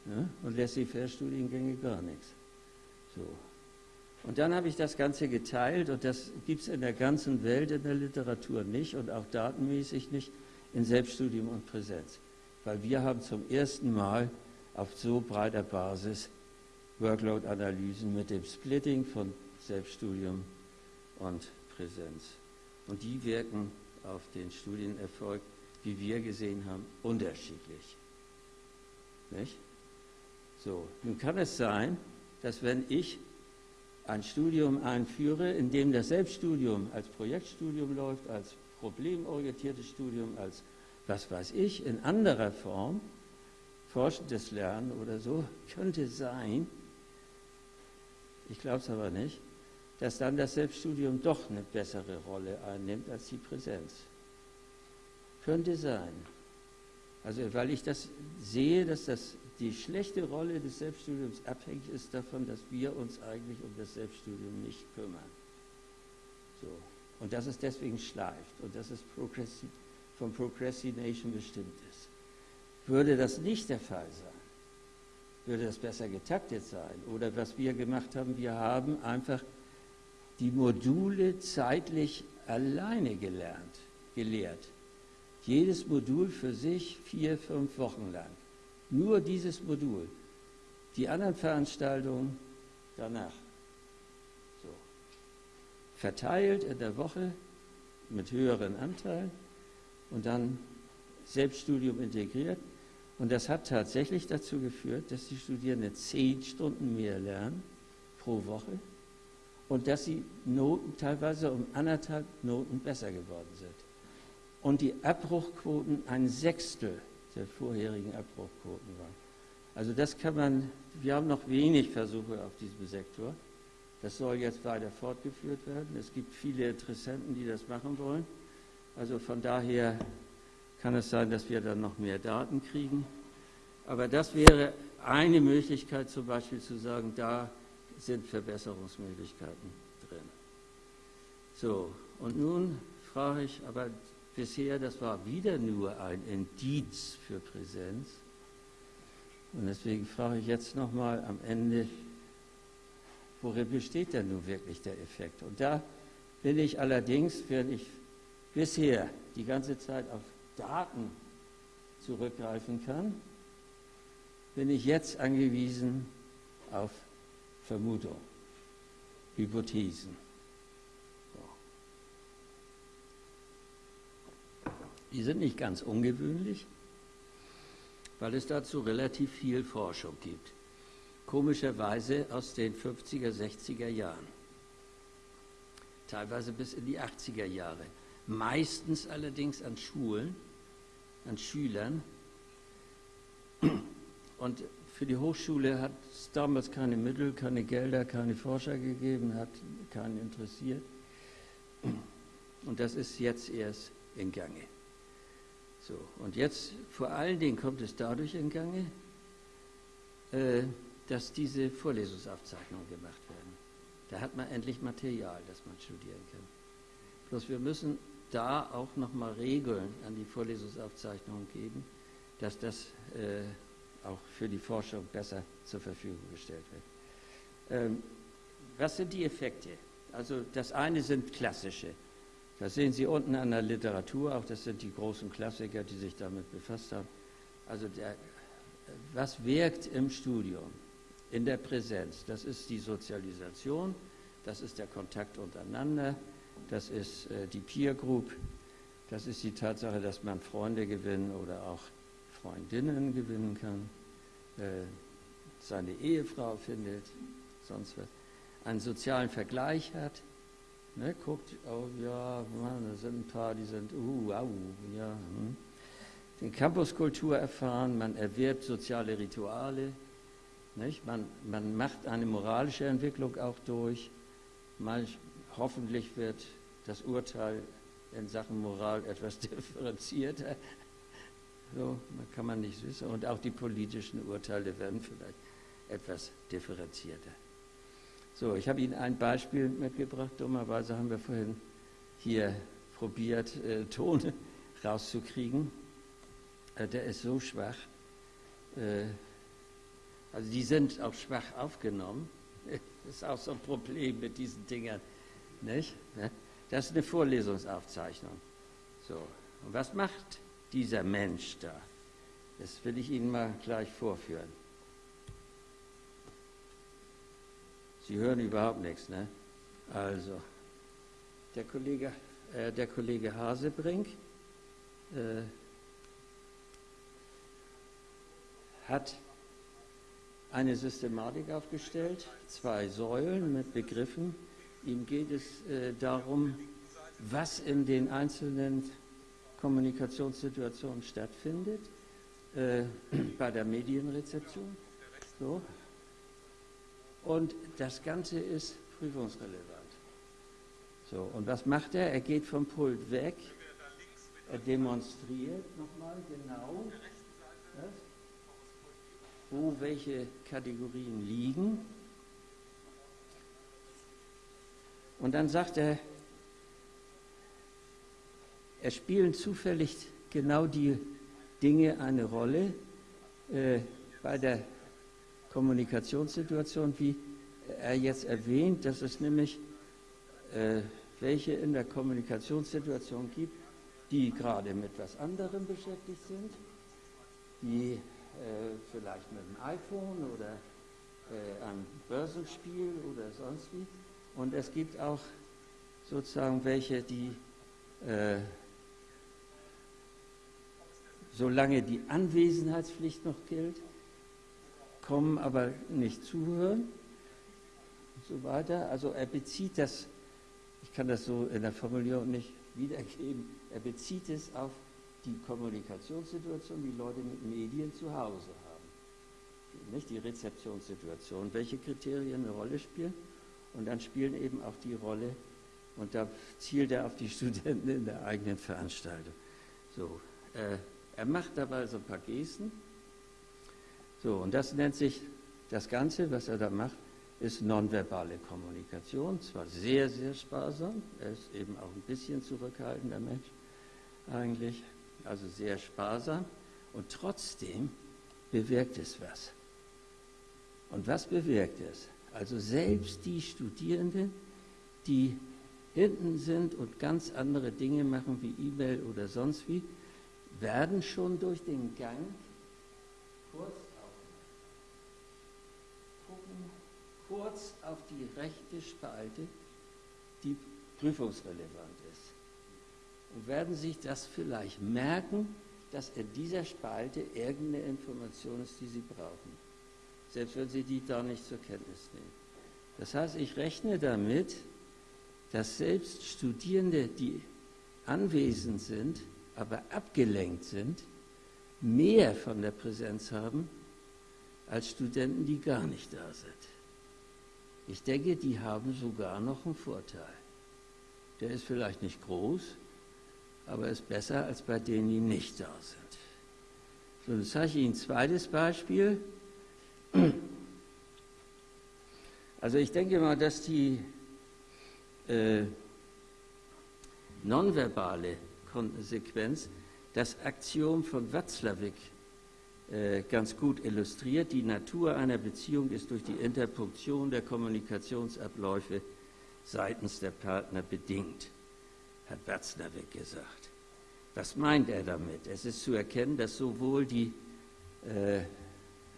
ja, und Laissez-faire-Studiengänge gar nichts. So. Und dann habe ich das Ganze geteilt und das gibt es in der ganzen Welt in der Literatur nicht und auch datenmäßig nicht in Selbststudium und Präsenz. Weil wir haben zum ersten Mal auf so breiter Basis Workload-Analysen mit dem Splitting von Selbststudium und Präsenz. Und die wirken auf den Studienerfolg, wie wir gesehen haben, unterschiedlich. Nicht? So, nun kann es sein, dass wenn ich ein Studium einführe, in dem das Selbststudium als Projektstudium läuft, als problemorientiertes Studium, als was weiß ich, in anderer Form, forschendes Lernen oder so, könnte sein, ich glaube es aber nicht, dass dann das Selbststudium doch eine bessere Rolle einnimmt als die Präsenz. Könnte sein. Also weil ich das sehe, dass das die schlechte Rolle des Selbststudiums abhängig ist davon, dass wir uns eigentlich um das Selbststudium nicht kümmern. So. Und dass es deswegen schleift und dass es Progressi von Procrastination bestimmt ist. Würde das nicht der Fall sein, würde das besser getaktet sein. Oder was wir gemacht haben, wir haben einfach die Module zeitlich alleine gelernt, gelehrt. Jedes Modul für sich vier, fünf Wochen lang. Nur dieses Modul. Die anderen Veranstaltungen danach. Verteilt in der Woche mit höheren Anteilen und dann Selbststudium integriert. Und das hat tatsächlich dazu geführt, dass die Studierenden zehn Stunden mehr lernen pro Woche und dass die Noten teilweise um anderthalb Noten besser geworden sind. Und die Abbruchquoten ein Sechstel der vorherigen Abbruchquoten waren. Also das kann man, wir haben noch wenig Versuche auf diesem Sektor. Das soll jetzt weiter fortgeführt werden. Es gibt viele Interessenten, die das machen wollen. Also von daher kann es sein, dass wir dann noch mehr Daten kriegen. Aber das wäre eine Möglichkeit, zum Beispiel zu sagen, da sind Verbesserungsmöglichkeiten drin. So, und nun frage ich, aber bisher, das war wieder nur ein Indiz für Präsenz. Und deswegen frage ich jetzt nochmal am Ende, worin besteht denn nun wirklich der Effekt? Und da bin ich allerdings, wenn ich bisher die ganze Zeit auf Daten zurückgreifen kann, bin ich jetzt angewiesen auf Vermutung, Hypothesen. Die sind nicht ganz ungewöhnlich, weil es dazu relativ viel Forschung gibt. Komischerweise aus den 50er, 60er Jahren. Teilweise bis in die 80er Jahre. Meistens allerdings an Schulen, an Schülern. Und für die Hochschule hat es damals keine Mittel, keine Gelder, keine Forscher gegeben, hat keinen interessiert. Und das ist jetzt erst in Gange. So, und jetzt vor allen Dingen kommt es dadurch in Gange, äh, dass diese Vorlesungsaufzeichnungen gemacht werden. Da hat man endlich Material, das man studieren kann. Bloß wir müssen da auch nochmal Regeln an die Vorlesungsaufzeichnungen geben, dass das äh, auch für die Forschung besser zur Verfügung gestellt wird. Ähm, was sind die Effekte? Also das eine sind klassische. Das sehen Sie unten an der Literatur, auch das sind die großen Klassiker, die sich damit befasst haben. Also der, was wirkt im Studium, in der Präsenz? Das ist die Sozialisation, das ist der Kontakt untereinander, das ist äh, die Peer Group, das ist die Tatsache, dass man Freunde gewinnen oder auch Freundinnen gewinnen kann, äh, seine Ehefrau findet, sonst was, einen sozialen Vergleich hat, ne, guckt, oh ja, Mann, da sind ein paar, die sind, uh, au, ja, hm. den Campuskultur erfahren, man erwirbt soziale Rituale, nicht? Man, man macht eine moralische Entwicklung auch durch, man, hoffentlich wird das Urteil in Sachen Moral etwas differenzierter. So, kann man nicht wissen. Und auch die politischen Urteile werden vielleicht etwas differenzierter. So, ich habe Ihnen ein Beispiel mitgebracht. Dummerweise haben wir vorhin hier probiert, äh, Ton rauszukriegen. Äh, der ist so schwach. Äh, also die sind auch schwach aufgenommen. Das ist auch so ein Problem mit diesen Dingern. Nicht? Das ist eine Vorlesungsaufzeichnung. So, und was macht dieser Mensch da? Das will ich Ihnen mal gleich vorführen. Sie hören überhaupt nichts, ne? Also, der Kollege, äh, der Kollege Hasebrink äh, hat eine Systematik aufgestellt, zwei Säulen mit Begriffen. Ihm geht es äh, darum, was in den einzelnen Kommunikationssituationen stattfindet, äh, bei der Medienrezeption. So. Und das Ganze ist prüfungsrelevant. So, und was macht er? Er geht vom Pult weg, er demonstriert nochmal genau, das, wo welche Kategorien liegen. Und dann sagt er, es spielen zufällig genau die Dinge eine Rolle äh, bei der Kommunikationssituation, wie er jetzt erwähnt, dass es nämlich äh, welche in der Kommunikationssituation gibt, die gerade mit etwas anderem beschäftigt sind, die vielleicht mit dem iPhone oder äh, einem Börsenspiel oder sonst wie. Und es gibt auch sozusagen welche, die äh, solange die Anwesenheitspflicht noch gilt, kommen aber nicht zuhören und so weiter. Also er bezieht das, ich kann das so in der Formulierung nicht wiedergeben, er bezieht es auf die Kommunikationssituation, die Leute mit Medien zu Hause haben. Nicht die Rezeptionssituation, welche Kriterien eine Rolle spielen. Und dann spielen eben auch die Rolle, und da zielt er auf die Studenten in der eigenen Veranstaltung. So, äh, er macht dabei so ein paar Gesten. So, und das nennt sich, das Ganze, was er da macht, ist nonverbale Kommunikation. Zwar sehr, sehr sparsam, er ist eben auch ein bisschen zurückhaltender Mensch eigentlich, also sehr sparsam. Und trotzdem bewirkt es was. Und was bewirkt es? Also selbst die Studierenden, die hinten sind und ganz andere Dinge machen wie E-Mail oder sonst wie, werden schon durch den Gang kurz auf, gucken kurz auf die rechte Spalte, die prüfungsrelevant ist. Und werden sich das vielleicht merken, dass in dieser Spalte irgendeine Information ist, die sie brauchen. Selbst wenn sie die da nicht zur Kenntnis nehmen. Das heißt, ich rechne damit, dass selbst Studierende, die anwesend sind, aber abgelenkt sind, mehr von der Präsenz haben als Studenten, die gar nicht da sind. Ich denke, die haben sogar noch einen Vorteil. Der ist vielleicht nicht groß, aber ist besser als bei denen, die nicht da sind. So, dann zeige ich Ihnen ein zweites Beispiel. Also ich denke mal, dass die äh, nonverbale Konsequenz das Axiom von Watzlawick äh, ganz gut illustriert. Die Natur einer Beziehung ist durch die Interpunktion der Kommunikationsabläufe seitens der Partner bedingt, hat Watzlawick gesagt. Was meint er damit? Es ist zu erkennen, dass sowohl die äh,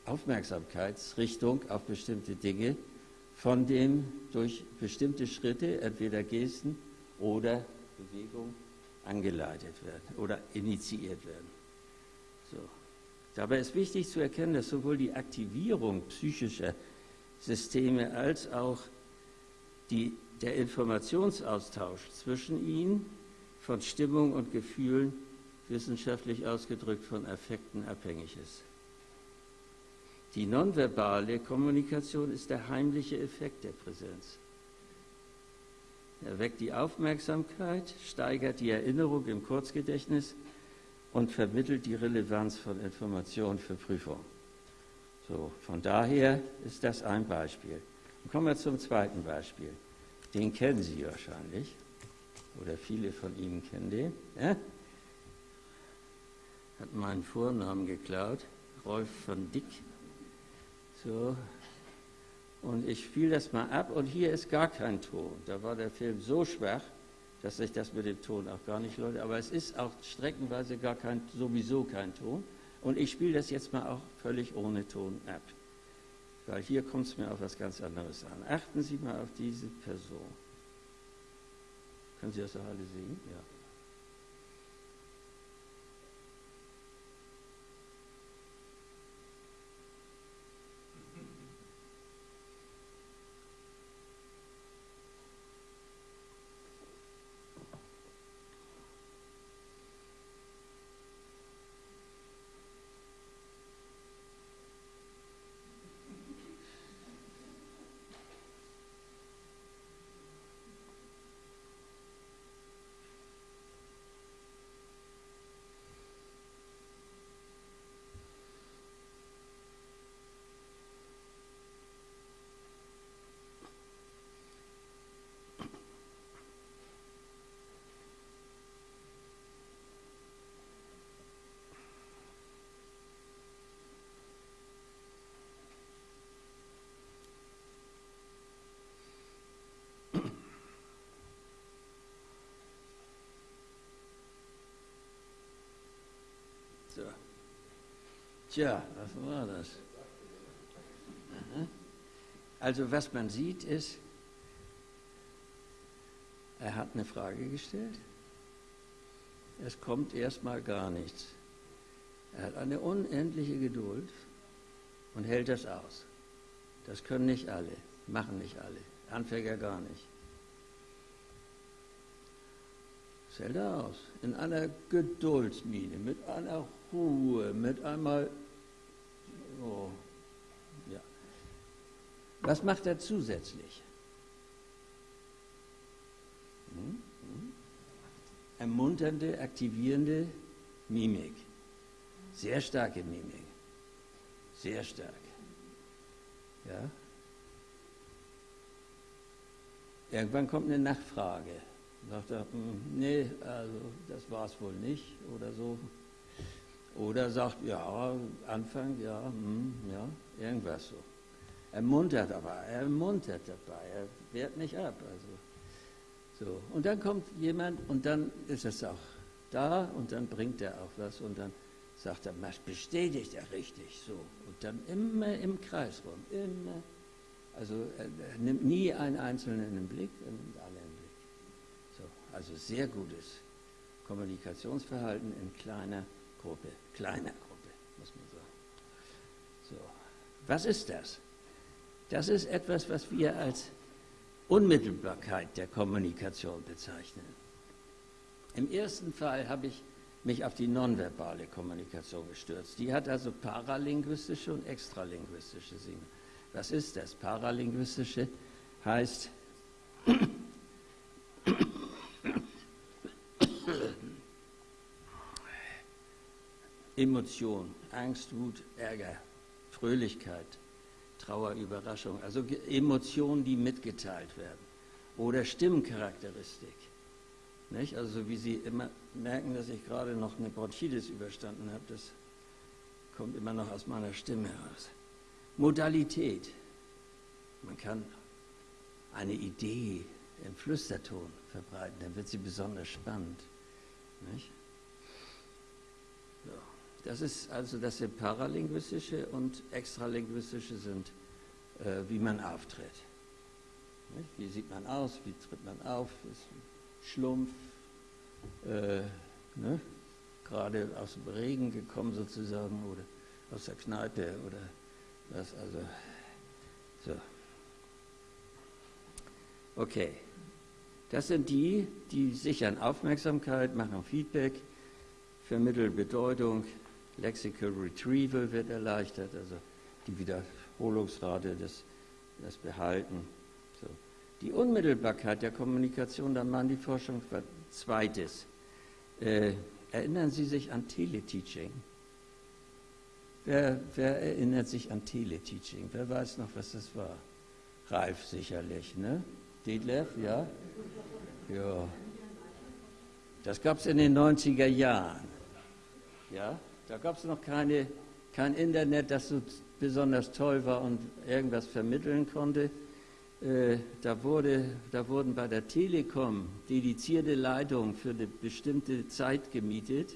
Aufmerksamkeitsrichtung auf bestimmte Dinge von dem durch bestimmte Schritte, entweder Gesten oder Bewegung, angeleitet werden oder initiiert werden. So. Dabei ist wichtig zu erkennen, dass sowohl die Aktivierung psychischer Systeme als auch die, der Informationsaustausch zwischen ihnen von Stimmung und Gefühlen wissenschaftlich ausgedrückt von Affekten abhängig ist. Die nonverbale Kommunikation ist der heimliche Effekt der Präsenz. Er weckt die Aufmerksamkeit, steigert die Erinnerung im Kurzgedächtnis und vermittelt die Relevanz von Informationen für Prüfung. So, von daher ist das ein Beispiel. Und kommen wir zum zweiten Beispiel. Den kennen Sie wahrscheinlich. Oder viele von Ihnen kennen den. Ja? Hat meinen Vornamen geklaut. Rolf von Dick. So, und ich spiele das mal ab und hier ist gar kein Ton. Da war der Film so schwach, dass sich das mit dem Ton auch gar nicht lohnt. Aber es ist auch streckenweise gar kein, sowieso kein Ton. Und ich spiele das jetzt mal auch völlig ohne Ton ab. Weil hier kommt es mir auf was ganz anderes an. Achten Sie mal auf diese Person. Können Sie das auch alle sehen? Ja. So. Tja, was war das? Also was man sieht ist, er hat eine Frage gestellt. Es kommt erstmal gar nichts. Er hat eine unendliche Geduld und hält das aus. Das können nicht alle, machen nicht alle, Anfänger gar nicht. Das hält er aus, in einer Geduldsmine, mit einer Ruhe, mit einmal, oh, ja. Was macht er zusätzlich? Hm? Hm? Ermunternde, aktivierende Mimik. Sehr starke Mimik. Sehr stark. Ja? Irgendwann kommt eine Nachfrage. Sagt er, hm, nee, also das war es wohl nicht oder so. Oder sagt, ja, Anfang, ja, hm, ja, irgendwas so. Er muntert aber, er muntert dabei, er wehrt nicht ab. Also, so. Und dann kommt jemand und dann ist es auch da und dann bringt er auch was und dann sagt er, bestätigt er richtig so. Und dann immer im Kreis rum, immer. Also er, nimmt nie einen Einzelnen im Blick, er nimmt alle im Blick. So, also sehr gutes Kommunikationsverhalten in kleiner Gruppe, kleiner Gruppe, muss man sagen. So, was ist das? Das ist etwas, was wir als Unmittelbarkeit der Kommunikation bezeichnen. Im ersten Fall habe ich mich auf die nonverbale Kommunikation gestürzt. Die hat also paralinguistische und extralinguistische Sinne. Was ist das? Paralinguistische heißt, Emotion, Angst, Wut, Ärger, Fröhlichkeit, Trauer, Überraschung, also Emotionen, die mitgeteilt werden. Oder Stimmcharakteristik. Nicht? Also wie Sie immer merken, dass ich gerade noch eine Bronchitis überstanden habe, das kommt immer noch aus meiner Stimme heraus. Modalität. Man kann eine Idee im Flüsterton verbreiten, dann wird sie besonders spannend. Nicht? Das ist also das sind paralinguistische und extralinguistische sind, äh, wie man auftritt. Nicht? Wie sieht man aus, wie tritt man auf, ist Schlumpf, äh, ne? gerade aus dem Regen gekommen sozusagen oder aus der Kneipe oder was, also so. Okay, das sind die, die sichern Aufmerksamkeit, machen Feedback, vermitteln Bedeutung, Lexical Retrieval wird erleichtert, also die Wiederholungsrate, das, das Behalten. So. Die Unmittelbarkeit der Kommunikation, da machen die Forschung zweites. Äh, erinnern Sie sich an Teleteaching? Wer, wer, erinnert sich an Teleteaching? Wer weiß noch, was das war? Ralf sicherlich, ne? Detlef, ja? Ja. Das gab es in den 90er Jahren. Ja? Da gab es noch keine, kein Internet, das so besonders toll war und irgendwas vermitteln konnte. Äh, da, wurde, da wurden bei der Telekom dedizierte Leitungen für eine bestimmte Zeit gemietet,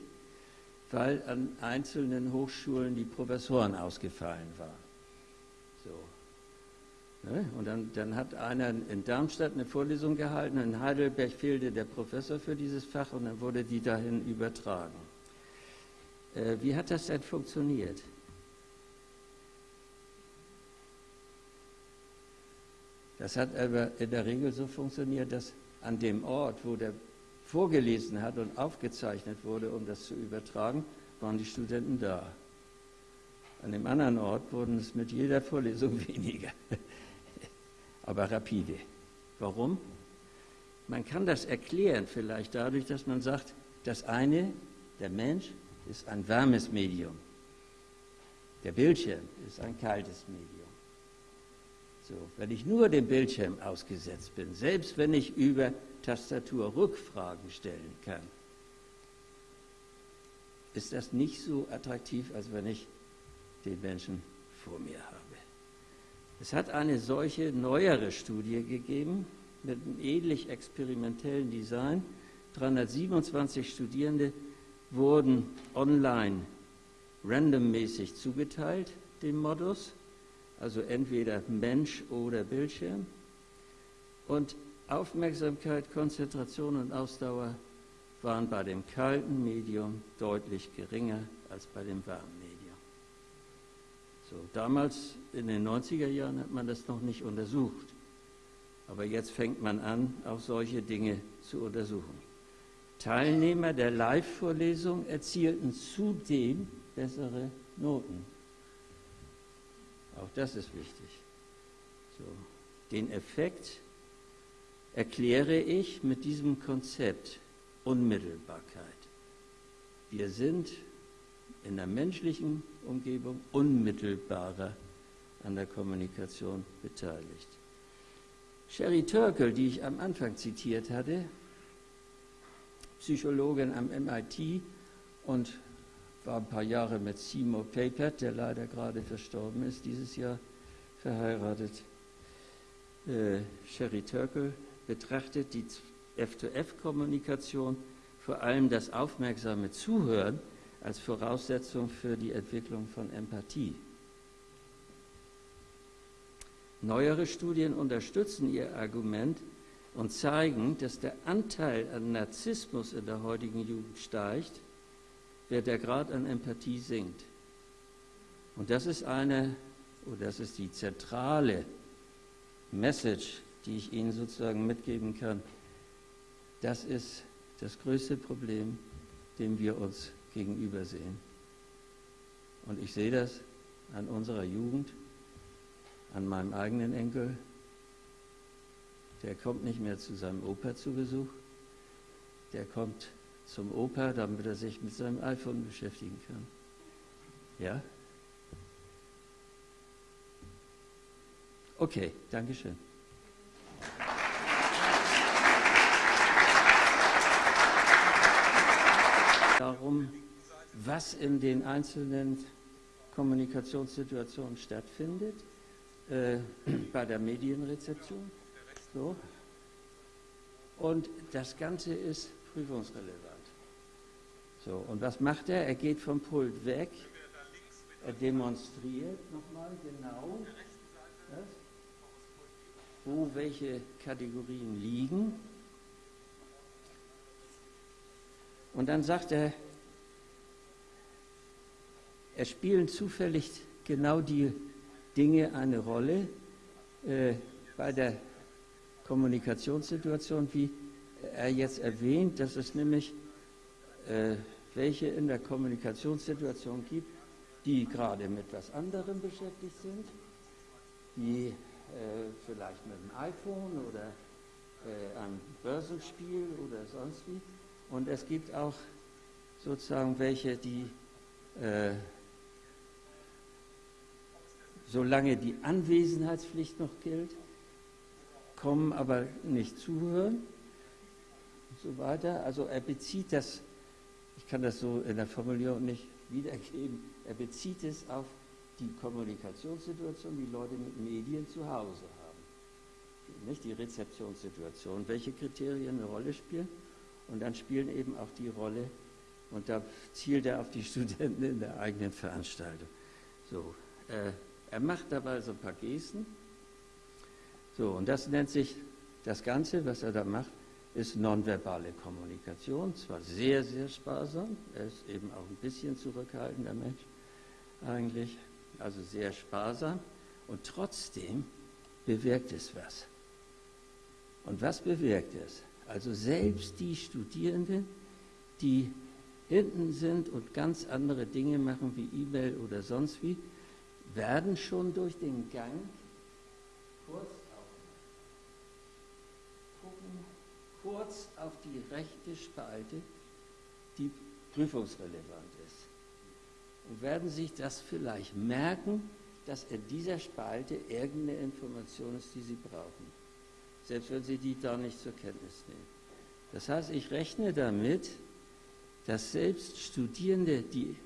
weil an einzelnen Hochschulen die Professoren ausgefallen waren. So. Ne? Und dann, dann hat einer in Darmstadt eine Vorlesung gehalten, in Heidelberg fehlte der Professor für dieses Fach und dann wurde die dahin übertragen. Äh, wie hat das denn funktioniert? Das hat aber in der Regel so funktioniert, dass an dem Ort, wo der vorgelesen hat und aufgezeichnet wurde, um das zu übertragen, waren die Studenten da. An dem anderen Ort wurden es mit jeder Vorlesung weniger, aber rapide. Warum? Man kann das erklären vielleicht dadurch, dass man sagt, das eine, der Mensch, ist ein warmes Medium. Der Bildschirm ist ein kaltes Medium. So, wenn ich nur dem Bildschirm ausgesetzt bin, selbst wenn ich über Tastatur Rückfragen stellen kann, ist das nicht so attraktiv, als wenn ich den Menschen vor mir habe. Es hat eine solche neuere Studie gegeben mit einem ähnlich experimentellen Design. 327 Studierende wurden online randommäßig zugeteilt, dem Modus, also entweder Mensch oder Bildschirm. Und Aufmerksamkeit, Konzentration und Ausdauer waren bei dem kalten Medium deutlich geringer als bei dem warmen Medium. So, damals in den 90er Jahren hat man das noch nicht untersucht. Aber jetzt fängt man an, auch solche Dinge zu untersuchen. Teilnehmer der Live-Vorlesung erzielten zudem bessere Noten. Auch das ist wichtig. So. Den Effekt erkläre ich mit diesem Konzept Unmittelbarkeit. Wir sind in der menschlichen Umgebung unmittelbarer an der Kommunikation beteiligt. Sherry Turkle, die ich am Anfang zitiert hatte, Psychologin am MIT und war ein paar Jahre mit Seymour Papert, der leider gerade verstorben ist, dieses Jahr verheiratet. Äh, Sherry Turkle betrachtet die F2F-Kommunikation, vor allem das aufmerksame Zuhören, als Voraussetzung für die Entwicklung von Empathie. Neuere Studien unterstützen ihr Argument und zeigen, dass der Anteil an Narzissmus in der heutigen Jugend steigt, während der Grad an Empathie sinkt. Und das ist eine, oder das ist die zentrale Message, die ich Ihnen sozusagen mitgeben kann. Das ist das größte Problem, dem wir uns gegenüber sehen. Und ich sehe das an unserer Jugend, an meinem eigenen Enkel. Der kommt nicht mehr zu seinem Opa zu Besuch. Der kommt zum Opa, damit er sich mit seinem iPhone beschäftigen kann. Ja? Okay, Dankeschön. Darum, was in den einzelnen Kommunikationssituationen stattfindet, äh, bei der Medienrezeption. So. Und das Ganze ist prüfungsrelevant. So, und was macht er? Er geht vom Pult weg, er demonstriert nochmal genau, das, wo welche Kategorien liegen. Und dann sagt er, es spielen zufällig genau die Dinge eine Rolle äh, bei der Kommunikationssituation, wie er jetzt erwähnt, dass es nämlich äh, welche in der Kommunikationssituation gibt, die gerade mit was anderem beschäftigt sind, die äh, vielleicht mit dem iPhone oder äh, einem Börsenspiel oder sonst wie. Und es gibt auch sozusagen welche, die äh, solange die Anwesenheitspflicht noch gilt, kommen aber nicht zuhören und so weiter. Also er bezieht das, ich kann das so in der Formulierung nicht wiedergeben, er bezieht es auf die Kommunikationssituation, die Leute mit Medien zu Hause haben. Nicht die Rezeptionssituation, welche Kriterien eine Rolle spielen. Und dann spielen eben auch die Rolle, und da zielt er auf die Studenten in der eigenen Veranstaltung. So, äh, er macht dabei so ein paar Gesten. So, und das nennt sich, das Ganze, was er da macht, ist nonverbale Kommunikation. Zwar sehr, sehr sparsam, er ist eben auch ein bisschen zurückhaltender Mensch eigentlich, also sehr sparsam. Und trotzdem bewirkt es was. Und was bewirkt es? Also selbst die Studierenden, die hinten sind und ganz andere Dinge machen wie E-Mail oder sonst wie, werden schon durch den Gang kurz auf, gucken, kurz auf die rechte Spalte, die prüfungsrelevant ist. Und werden sich das vielleicht merken, dass in dieser Spalte irgendeine Information ist, die sie brauchen. Selbst wenn sie die da nicht zur Kenntnis nehmen. Das heißt, ich rechne damit, dass selbst Studierende, die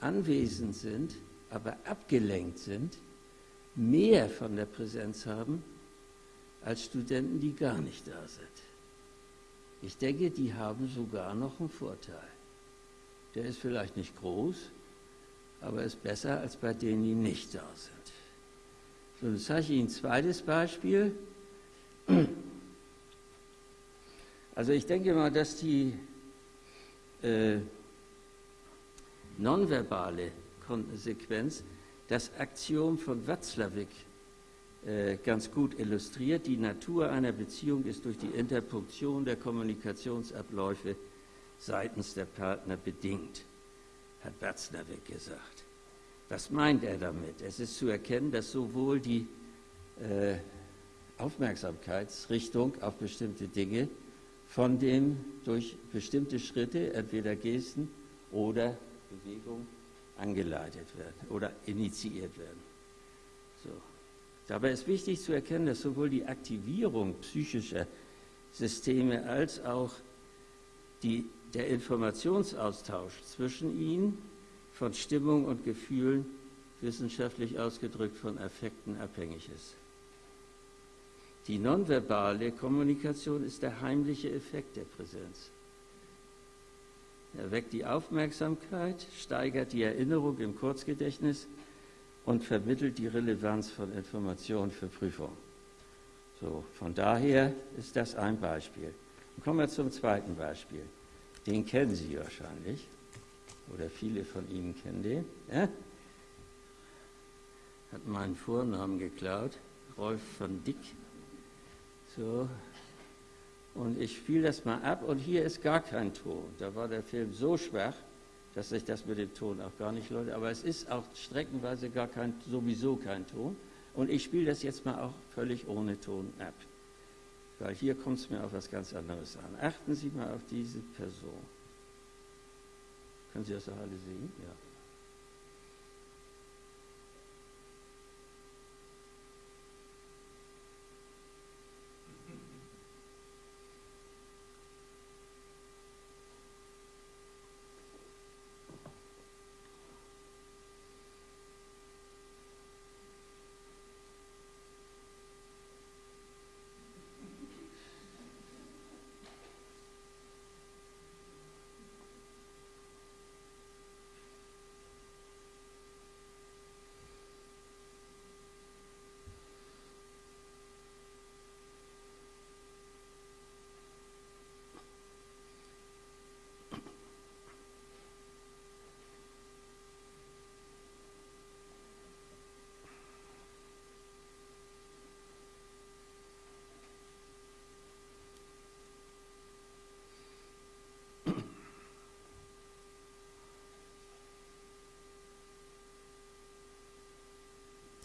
anwesend sind, aber abgelenkt sind, mehr von der Präsenz haben als Studenten, die gar nicht da sind. Ich denke, die haben sogar noch einen Vorteil. Der ist vielleicht nicht groß, aber ist besser als bei denen, die nicht da sind. So, dann zeige ich Ihnen ein zweites Beispiel. Also ich denke mal, dass die äh, nonverbale Konsequenz das Axiom von Watzlawick ganz gut illustriert. Die Natur einer Beziehung ist durch die Interpunktion der Kommunikationsabläufe seitens der Partner bedingt, hat Watzlawick gesagt. Was meint er damit? Es ist zu erkennen, dass sowohl die äh, Aufmerksamkeitsrichtung auf bestimmte Dinge von dem durch bestimmte Schritte, entweder Gesten oder Bewegung, angeleitet werden oder initiiert werden. So. Dabei ist wichtig zu erkennen, dass sowohl die Aktivierung psychischer Systeme als auch die, der Informationsaustausch zwischen ihnen von Stimmung und Gefühlen wissenschaftlich ausgedrückt von Affekten abhängig ist. Die nonverbale Kommunikation ist der heimliche Effekt der Präsenz. Er weckt die Aufmerksamkeit, steigert die Erinnerung im Kurzgedächtnis und vermittelt die Relevanz von Informationen für Prüfung. So, von daher ist das ein Beispiel. Und kommen wir zum zweiten Beispiel. Den kennen Sie wahrscheinlich, oder viele von Ihnen kennen den. Ja? Hat meinen Vornamen geklaut, Rolf von Dick. So, und ich spiele das mal ab und hier ist gar kein Ton. Da war der Film so schwach, dass sich das mit dem Ton auch gar nicht lohnt. Aber es ist auch streckenweise gar kein, sowieso kein Ton. Und ich spiele das jetzt mal auch völlig ohne Ton ab. Weil hier kommt es mir auf was ganz anderes an. Achten Sie mal auf diese Person. Können Sie das auch alle sehen? Ja.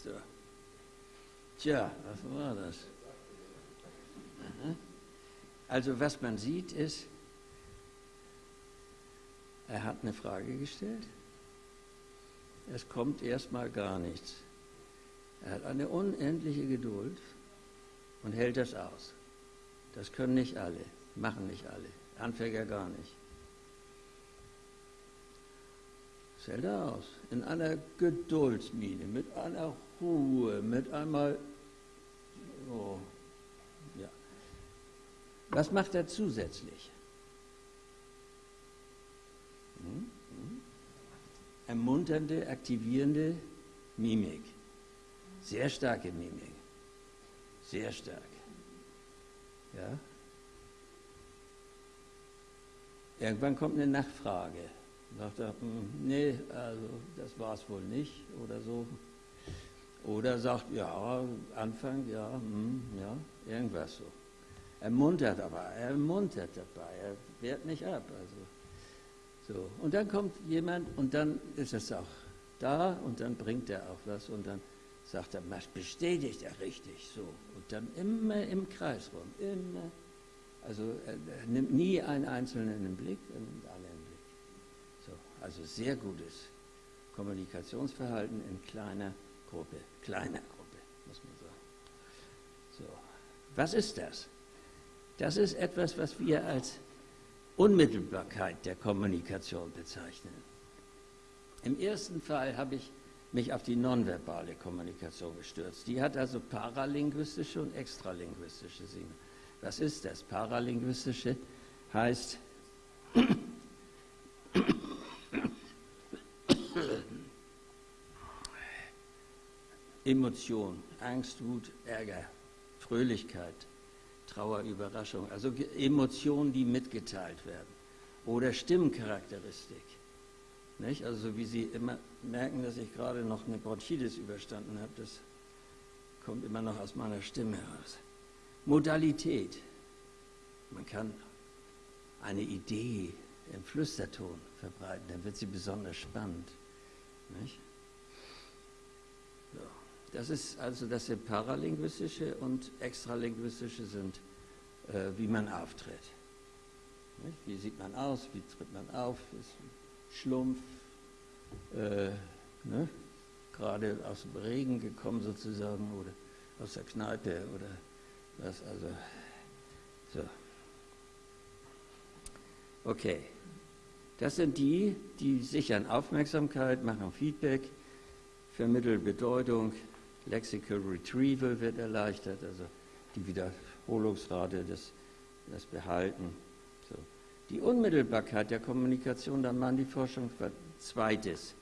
So. Tja, was war das? Also was man sieht ist, er hat eine Frage gestellt. Es kommt erstmal gar nichts. Er hat eine unendliche Geduld und hält das aus. Das können nicht alle, machen nicht alle, Anfänger gar nicht. Das hält er aus, in einer Geduldsmine, mit einer Ruhe, mit einmal, oh, ja. Was macht er zusätzlich? Hm? Hm? Ermunternde, aktivierende Mimik. Sehr starke Mimik. Sehr stark. Ja? Irgendwann kommt eine Nachfrage. Sagt er, hm, nee, also das war es wohl nicht oder so. Oder sagt, ja, Anfang, ja, hm, ja, irgendwas so. Ermuntert aber, er ermuntert dabei, er wehrt nicht ab. Also, so. Und dann kommt jemand und dann ist es auch da und dann bringt er auch was und dann sagt er, was bestätigt er richtig so. Und dann immer im Kreis rum, immer. Also er, er nimmt nie einen Einzelnen im Blick, er nimmt alle im Blick. So, also sehr gutes Kommunikationsverhalten in kleiner Gruppe, kleiner Gruppe, muss man sagen. So. Was ist das? Das ist etwas, was wir als Unmittelbarkeit der Kommunikation bezeichnen. Im ersten Fall habe ich mich auf die nonverbale Kommunikation gestürzt. Die hat also paralinguistische und extralinguistische Sinne. Was ist das? Paralinguistische heißt, Emotion, Angst, Wut, Ärger, Fröhlichkeit, Trauer, Überraschung, also Emotionen, die mitgeteilt werden. Oder Stimmcharakteristik. Nicht? Also wie Sie immer merken, dass ich gerade noch eine Bronchitis überstanden habe, das kommt immer noch aus meiner Stimme heraus. Modalität. Man kann eine Idee im Flüsterton verbreiten, dann wird sie besonders spannend. Nicht? Das ist also das sind paralinguistische und extralinguistische sind, äh, wie man auftritt. Nicht? Wie sieht man aus, wie tritt man auf, ist Schlumpf, äh, ne? gerade aus dem Regen gekommen sozusagen oder aus der Kneipe oder was, also so. Okay, das sind die, die sichern Aufmerksamkeit, machen Feedback, vermitteln Bedeutung, Lexical Retrieval wird erleichtert, also die Wiederholungsrate, das, das Behalten. So. Die Unmittelbarkeit der Kommunikation, da machen die Forschung zweites.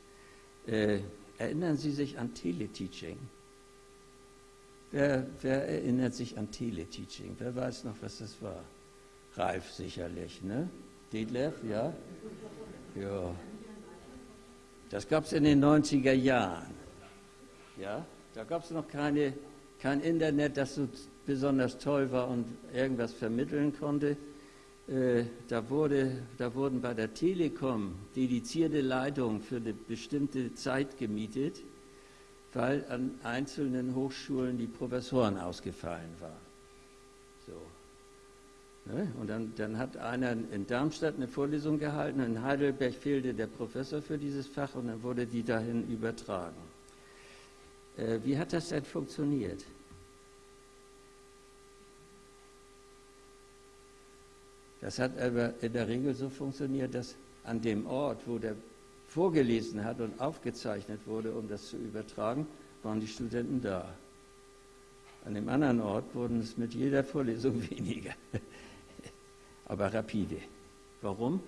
Äh, erinnern Sie sich an Teleteaching? Wer, wer, erinnert sich an Teleteaching? Wer weiß noch, was das war? Ralf sicherlich, ne? Detlef, ja? Ja. Das gab es in den 90er Jahren. Ja? Da gab es noch keine, kein Internet, das so besonders toll war und irgendwas vermitteln konnte. Äh, da, wurde, da wurden bei der Telekom dedizierte Leitungen für eine bestimmte Zeit gemietet, weil an einzelnen Hochschulen die Professoren ausgefallen waren. So. Ne? Und dann, dann hat einer in Darmstadt eine Vorlesung gehalten, in Heidelberg fehlte der Professor für dieses Fach und dann wurde die dahin übertragen. Äh, wie hat das denn funktioniert? Das hat aber in der Regel so funktioniert, dass an dem Ort, wo der vorgelesen hat und aufgezeichnet wurde, um das zu übertragen, waren die Studenten da. An dem anderen Ort wurden es mit jeder Vorlesung weniger, aber rapide. Warum?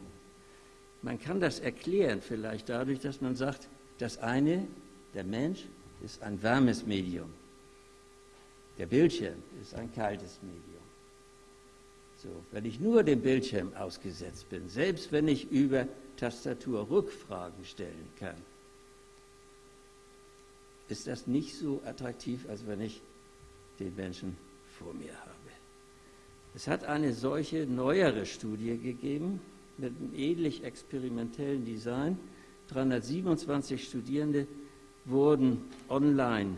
Man kann das erklären vielleicht dadurch, dass man sagt, das eine, der Mensch, ist ein warmes Medium. Der Bildschirm ist ein kaltes Medium. So, wenn ich nur dem Bildschirm ausgesetzt bin, selbst wenn ich über Tastatur Rückfragen stellen kann, ist das nicht so attraktiv, als wenn ich den Menschen vor mir habe. Es hat eine solche neuere Studie gegeben mit einem ähnlich experimentellen Design. 327 Studierende wurden online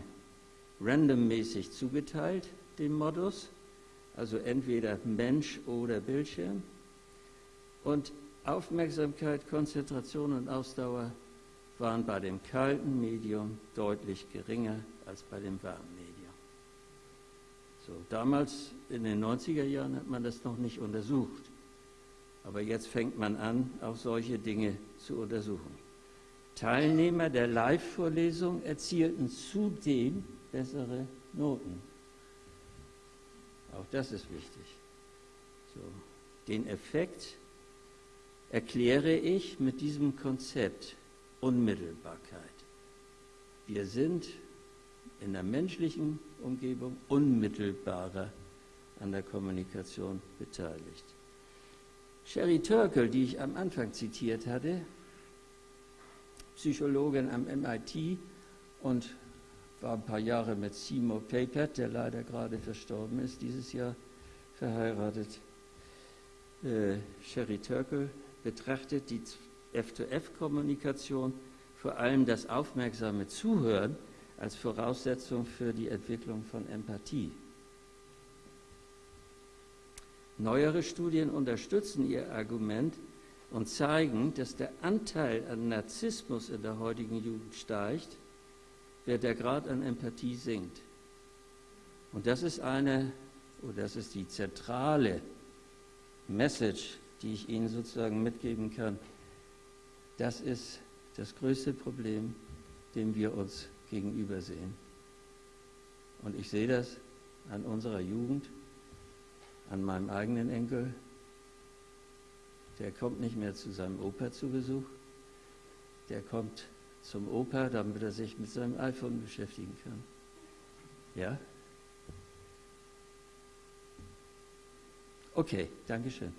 randommäßig zugeteilt, dem Modus also entweder Mensch oder Bildschirm. Und Aufmerksamkeit, Konzentration und Ausdauer waren bei dem kalten Medium deutlich geringer als bei dem warmen Medium. So, damals in den 90er Jahren hat man das noch nicht untersucht. Aber jetzt fängt man an, auch solche Dinge zu untersuchen. Teilnehmer der Live-Vorlesung erzielten zudem bessere Noten. Auch das ist wichtig. So. Den Effekt erkläre ich mit diesem Konzept Unmittelbarkeit. Wir sind in der menschlichen Umgebung unmittelbarer an der Kommunikation beteiligt. Sherry Turkle, die ich am Anfang zitiert hatte, Psychologin am MIT und war ein paar Jahre mit Seymour Papert, der leider gerade verstorben ist, dieses Jahr verheiratet. Äh, Sherry Turkle betrachtet die F2F-Kommunikation, vor allem das aufmerksame Zuhören, als Voraussetzung für die Entwicklung von Empathie. Neuere Studien unterstützen ihr Argument und zeigen, dass der Anteil an Narzissmus in der heutigen Jugend steigt der, der Grad an Empathie sinkt. Und das ist eine, oder das ist die zentrale Message, die ich Ihnen sozusagen mitgeben kann. Das ist das größte Problem, dem wir uns gegenüber sehen. Und ich sehe das an unserer Jugend, an meinem eigenen Enkel der kommt nicht mehr zu seinem Opa zu Besuch, der kommt zum Opa, damit er sich mit seinem iPhone beschäftigen kann. Ja? Okay, Dankeschön.